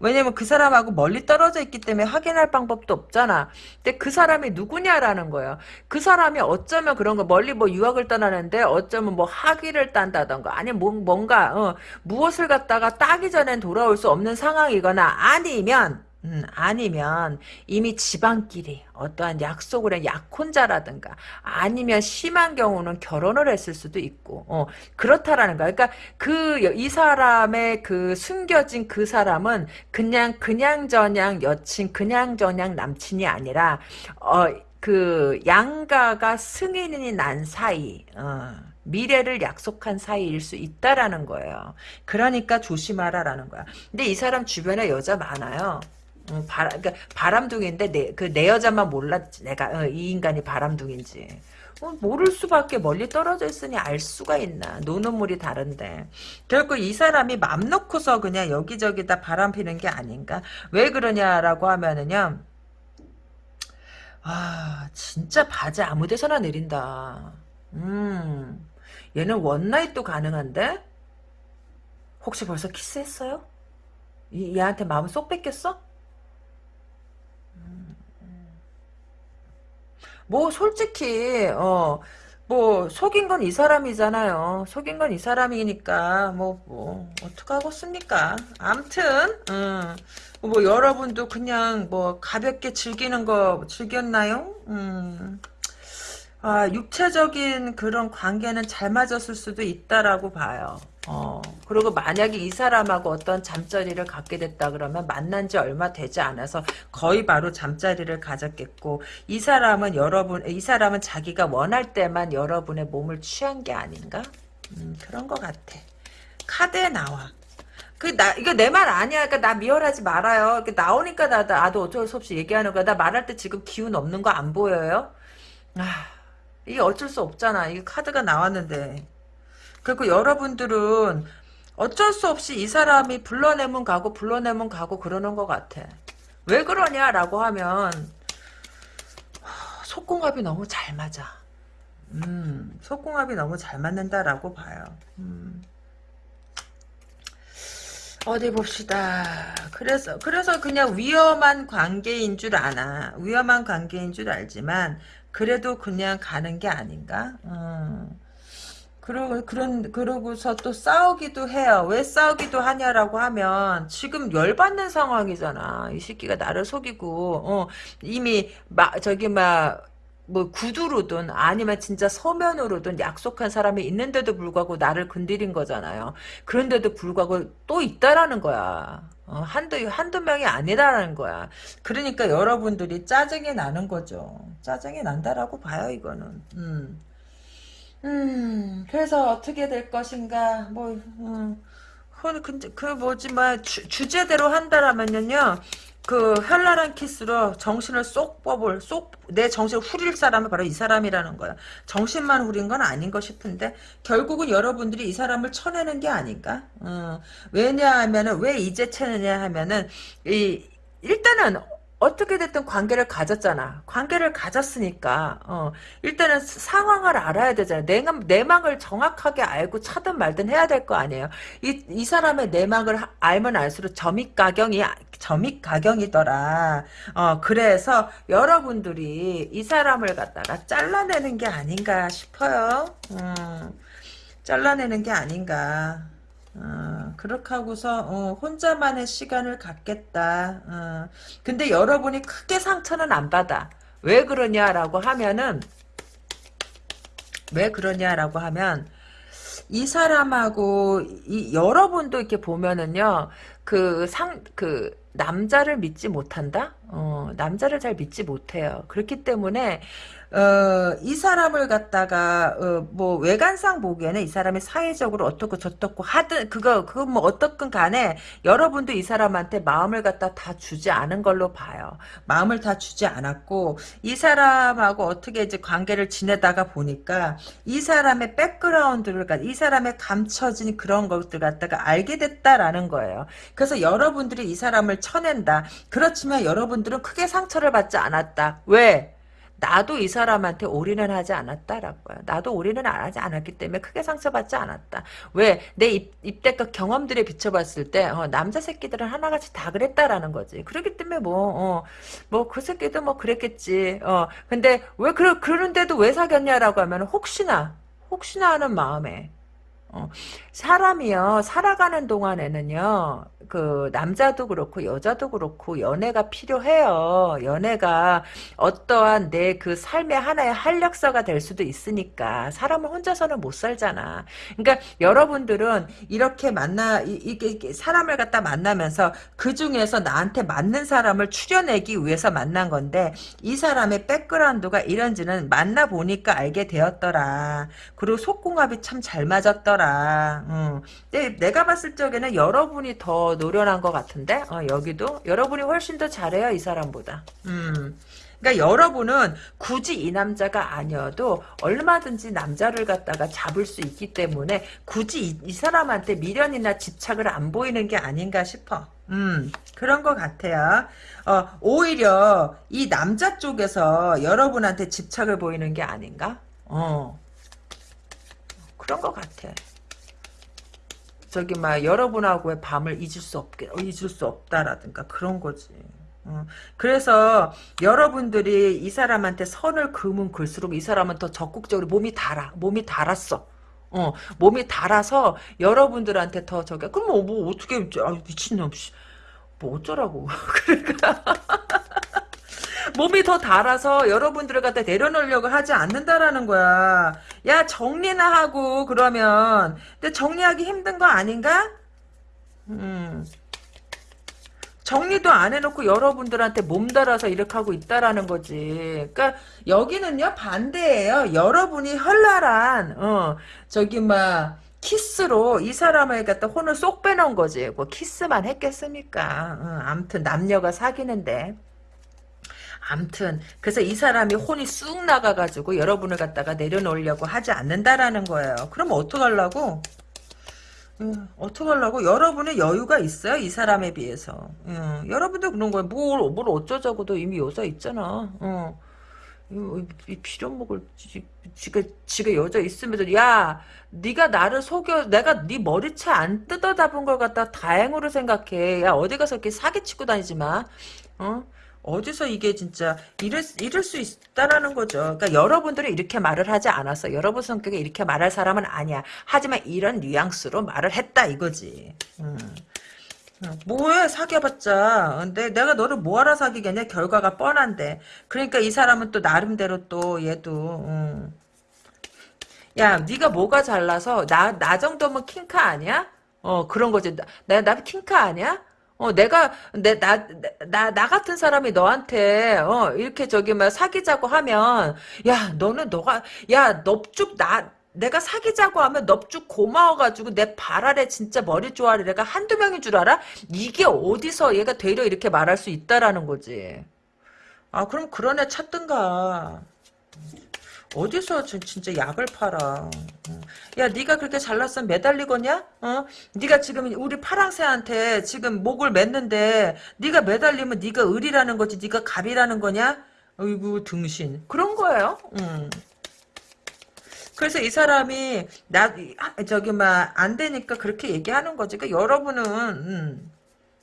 S1: 왜냐면 그 사람하고 멀리 떨어져 있기 때문에 확인할 방법도 없잖아. 근데 그 사람이 누구냐라는 거예요. 그 사람이 어쩌면 그런 거 멀리 뭐 유학을 떠나는데 어쩌면 뭐 학위를 딴다던가 아니면 뭐, 뭔가 어, 무엇을 갖다가 따기 전엔 돌아올 수 없는 상황이거나 아니면 음, 아니면 이미 집안끼리 어떠한 약속을 한 약혼자라든가 아니면 심한 경우는 결혼을 했을 수도 있고 어, 그렇다라는 거야. 그러니까 그 이 사람의 그 숨겨진 그 사람은 그냥 그냥 저냥 여친 그냥 저냥 남친이 아니라 어, 그 양가가 승인이 난 사이 어. 미래를 약속한 사이일 수 있다라는 거예요. 그러니까 조심하라라는 거야. 근데 이 사람 주변에 여자 많아요. 어, 바람, 그러니까 바람둥인데 내, 그 내 여자만 몰랐지. 내가 어, 이 인간이 바람둥인지. 어, 모를 수밖에 멀리 떨어져 있으니 알 수가 있나. 노는 물이 다른데. 결국 이 사람이 맘 놓고서 그냥 여기저기 다 바람 피는 게 아닌가. 왜 그러냐라고 하면은요. 아, 진짜 바지 아무 데서나 내린다. 음, 얘는 원나잇도 가능한데? 혹시 벌써 키스했어요? 이, 얘한테 마음 쏙 뺏겼어? 뭐 솔직히 어 뭐 속인 건 이 사람이잖아요. 속인 건 이 사람이니까 뭐뭐 어떡하겠습니까. 암튼 음, 뭐 여러분도 그냥 뭐 가볍게 즐기는 거 즐겼나요? 음. 아, 육체적인 그런 관계는 잘 맞았을 수도 있다라고 봐요. 어, 그리고 만약에 이 사람하고 어떤 잠자리를 갖게 됐다 그러면 만난 지 얼마 되지 않아서 거의 바로 잠자리를 가졌겠고, 이 사람은 여러분, 이 사람은 자기가 원할 때만 여러분의 몸을 취한 게 아닌가? 음, 그런 것 같아. 카드에 나와. 그, 나, 이거 내 말 아니야. 그러니까 나 미워하지 말아요. 이렇게 나오니까 나, 나도 어쩔 수 없이 얘기하는 거야. 나 말할 때 지금 기운 없는 거 안 보여요? 아, 이게 어쩔 수 없잖아. 이게 카드가 나왔는데. 그리고 여러분들은 어쩔 수 없이 이 사람이 불러내면 가고 불러내면 가고 그러는 것 같아. 왜 그러냐라고 하면 속궁합이 너무 잘 맞아. 음, 속궁합이 너무 잘 맞는다라고 봐요. 음. 어디 봅시다. 그래서 그래서 그냥 위험한 관계인 줄 아나. 위험한 관계인 줄 알지만 그래도 그냥 가는 게 아닌가? 음. 그러, 그런, 그러고서 또 싸우기도 해요. 왜 싸우기도 하냐라고 하면, 지금 열받는 상황이잖아. 이 새끼가 나를 속이고, 어, 이미, 막, 저기, 막, 뭐, 구두로든, 아니면 진짜 서면으로든 약속한 사람이 있는데도 불구하고 나를 건드린 거잖아요. 그런데도 불구하고 또 있다라는 거야. 어, 한두, 한두 명이 아니다라는 거야. 그러니까 여러분들이 짜증이 나는 거죠. 짜증이 난다라고 봐요, 이거는. 음. 음, 그래서 어떻게 될 것인가, 뭐, 음, 그, 그, 그 뭐지, 뭐, 주, 주제대로 한다라면요, 그, 현란한 키스로 정신을 쏙 뽑을, 쏙, 내 정신을 후릴 사람은 바로 이 사람이라는 거야. 정신만 후린 건 아닌 거 싶은데, 결국은 여러분들이 이 사람을 쳐내는 게 아닌가? 어, 왜냐하면은, 왜 이제 쳐내냐 하면은, 이, 일단은, 어떻게 됐든 관계를 가졌잖아. 관계를 가졌으니까 어, 일단은 상황을 알아야 되잖아. 내가 내막을 정확하게 알고 차든 말든 해야 될 거 아니에요. 이, 이 사람의 내막을 알면 알수록 점입가경이 점입가경이더라. 어, 그래서 여러분들이 이 사람을 갖다가 잘라내는 게 아닌가 싶어요. 음, 잘라내는 게 아닌가. 어, 그렇게 하고서 어, 혼자만의 시간을 갖겠다. 어. 근데 여러분이 크게 상처는 안 받아. 왜 그러냐라고 하면은 왜 그러냐라고 하면 이 사람하고 이 여러분도 이렇게 보면은요 그 상 그 남자를 믿지 못한다 어 남자를 잘 믿지 못해요 그렇기 때문에 어, 이 사람을 갖다가 어, 뭐 외관상 보기에는 이 사람이 사회적으로 어떻고 저떻고 하든 그거 그거 뭐 어떻든 간에 여러분도 이 사람한테 마음을 갖다 다 주지 않은 걸로 봐요. 마음을 다 주지 않았고 이 사람하고 어떻게 이제 관계를 지내다가 보니까 이 사람의 백그라운드를 이 사람의 감춰진 그런 것들 갖다가 알게 됐다라는 거예요. 그래서 여러분들이 이 사람을 쳐낸다. 그렇지만 여러분들은 크게 상처를 받지 않았다. 왜? 나도 이 사람한테 올인을 하지 않았다라는 거야. 나도 올인을 안 하지 않았기 때문에 크게 상처받지 않았다. 왜? 내 입, 입대껏 경험들에 비춰봤을 때 어, 남자 새끼들은 하나같이 다 그랬다라는 거지. 그렇기 때문에 뭐 어, 뭐그 새끼도 뭐 그랬겠지. 어, 근데 왜 그러, 그런데도 왜 사귀었냐라고 하면 혹시나 혹시나 하는 마음에 어, 사람이요 살아가는 동안에는요 그 남자도 그렇고 여자도 그렇고 연애가 필요해요. 연애가 어떠한 내 그 삶의 하나의 활력소가 될 수도 있으니까 사람을 혼자서는 못 살잖아. 그러니까 여러분들은 이렇게 만나 이, 이게, 사람을 갖다 만나면서 그 중에서 나한테 맞는 사람을 추려내기 위해서 만난 건데 이 사람의 백그라운드가 이런지는 만나 보니까 알게 되었더라. 그리고 속궁합이 참 잘 맞았더라. 응. 근데 내가 봤을 적에는 여러분이 더 노련한 것 같은데 어, 여기도 여러분이 훨씬 더 잘해요 이 사람보다 음. 그러니까 여러분은 굳이 이 남자가 아니어도 얼마든지 남자를 갖다가 잡을 수 있기 때문에 굳이 이, 이 사람한테 미련이나 집착을 안 보이는 게 아닌가 싶어. 음, 그런 것 같아요. 어, 오히려 이 남자 쪽에서 여러분한테 집착을 보이는 게 아닌가? 어, 그런 것 같아. 저기 막 여러분하고의 밤을 잊을 수 없게 잊을 수 없다라든가 그런 거지. 어. 그래서 여러분들이 이 사람한테 선을 그으면 글수록 이 사람은 더 적극적으로 몸이 달아 몸이 달았어. 어, 몸이 달아서 여러분들한테 더 저기 그럼 뭐, 뭐 어떻게 아, 미친놈 뭐 어쩌라고 그러니까 몸이 더 달아서 여러분들을 갖다 내려놓으려고 하지 않는다라는 거야. 야 정리나 하고 그러면 근데 정리하기 힘든 거 아닌가? 음. 정리도 안 해놓고 여러분들한테 몸달아서 이렇게 하고 있다라는 거지. 그러니까 여기는요 반대예요. 여러분이 헐랄한 어 저기 막 키스로 이 사람을 갖다 혼을 쏙 빼놓은 거지. 뭐 키스만 했겠습니까? 어, 아무튼 남녀가 사귀는데. 암튼 그래서 이 사람이 혼이 쑥 나가가지고 여러분을 갖다가 내려놓으려고 하지 않는다라는 거예요. 그럼 어떡하려고? 음, 어떡하려고? 여러분의 여유가 있어요, 이 사람에 비해서. 음, 여러분도 그런 거야. 뭘, 뭘 어쩌자고도 이미 여자 있잖아. 어. 이, 이 필요 먹을 지, 지가 지가 여자 있으면서 야 네가 나를 속여 내가 네 머리채 안 뜯어 잡은 걸 갖다 다행으로 생각해 야 어디 가서 이렇게 사기치고 다니지 마 어? 어디서 이게 진짜 이럴, 이럴 수 있다라는 거죠. 그러니까 여러분들이 이렇게 말을 하지 않았어. 여러분 성격에 이렇게 말할 사람은 아니야. 하지만 이런 뉘앙스로 말을 했다 이거지. 음. 뭐해 사귀어봤자 근데 내가 너를 뭐하러 사귀겠냐 결과가 뻔한데 그러니까 이 사람은 또 나름대로 또 얘도 음. 야 네가 뭐가 잘나서 나 나 정도면 킹카 아니야? 어 그런 거지 나, 나 킹카 아니야? 어, 내가, 내, 나, 나, 나 같은 사람이 너한테, 어, 이렇게 저기, 막, 사귀자고 하면, 야, 너는 너가, 야, 넙죽, 나, 내가 사귀자고 하면 넙죽 고마워가지고 내 발 아래 진짜 머리 조아리 내가 한두 명인 줄 알아? 이게 어디서 얘가 되려 이렇게 말할 수 있다라는 거지. 아, 그럼 그런 애 찾든가. 어디서 진짜 약을 팔아. 야 네가 그렇게 잘났으면 매달리거냐? 어? 네가 지금 우리 파랑새한테 지금 목을 맸는데 네가 매달리면 네가 을이라는 거지 네가 갑이라는 거냐? 어이구 등신. 그런 거예요. 음. 그래서 이 사람이 나 저기 막 안 되니까 그렇게 얘기하는 거지. 그러니까 여러분은 음.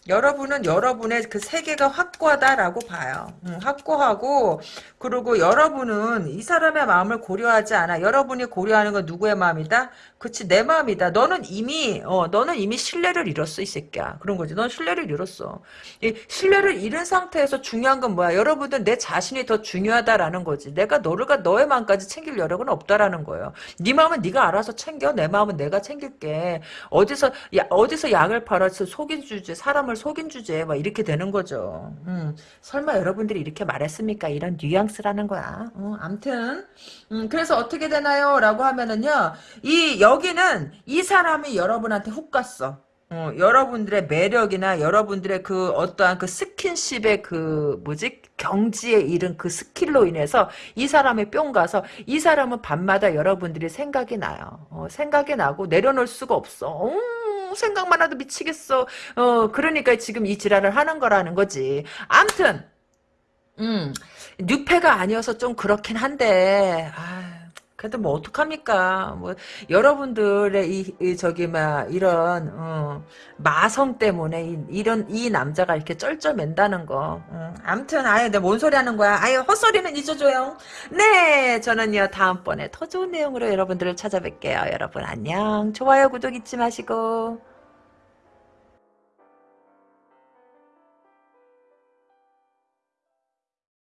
S1: 여러분은 여러분의 그 세계가 확고하다라고 봐요. 음, 확고하고 그리고 여러분은 이 사람의 마음을 고려하지 않아. 여러분이 고려하는 건 누구의 마음이다? 그치 내 마음이다. 너는 이미 어 너는 이미 신뢰를 잃었어 이 새끼야. 그런 거지. 넌 신뢰를 잃었어. 이 신뢰를 잃은 상태에서 중요한 건 뭐야? 여러분들 내 자신이 더 중요하다라는 거지. 내가 너를 가 너의 마음까지 챙길 여력은 없다라는 거예요. 네 마음은 네가 알아서 챙겨. 내 마음은 내가 챙길게. 어디서 야 어디서 약을 팔아서 속인 주제 사람을 속인 주제 막 이렇게 되는 거죠. 음, 설마 여러분들이 이렇게 말했습니까? 이런 뉘앙스 라는 거야. 어, 암튼 음, 그래서 어떻게 되나요? 라고 하면은요. 이 여기는 이 사람이 여러분한테 훅 갔어. 어, 여러분들의 매력이나 여러분들의 그 어떠한 그 스킨십의 그 뭐지 경지에 이른 그 스킬로 인해서 이 사람이 뿅 가서 이 사람은 밤마다 여러분들이 생각이 나요. 어, 생각이 나고 내려놓을 수가 없어. 어, 생각만 해도 미치겠어. 어, 그러니까 지금 이 지랄을 하는 거라는 거지. 암튼 음, 뉴페가 아니어서 좀 그렇긴 한데, 아, 그래도 뭐 어떡합니까? 뭐 여러분들의 이, 이 저기 막 이런 어, 마성 때문에 이, 이런 이 남자가 이렇게 쩔쩔맨다는 거. 음, 아무튼 아예 내뭔 소리 하는 거야? 아예 헛소리는 잊어줘요. 네, 저는요 다음번에 더 좋은 내용으로 여러분들을 찾아뵐게요. 여러분 안녕. 좋아요 구독 잊지 마시고.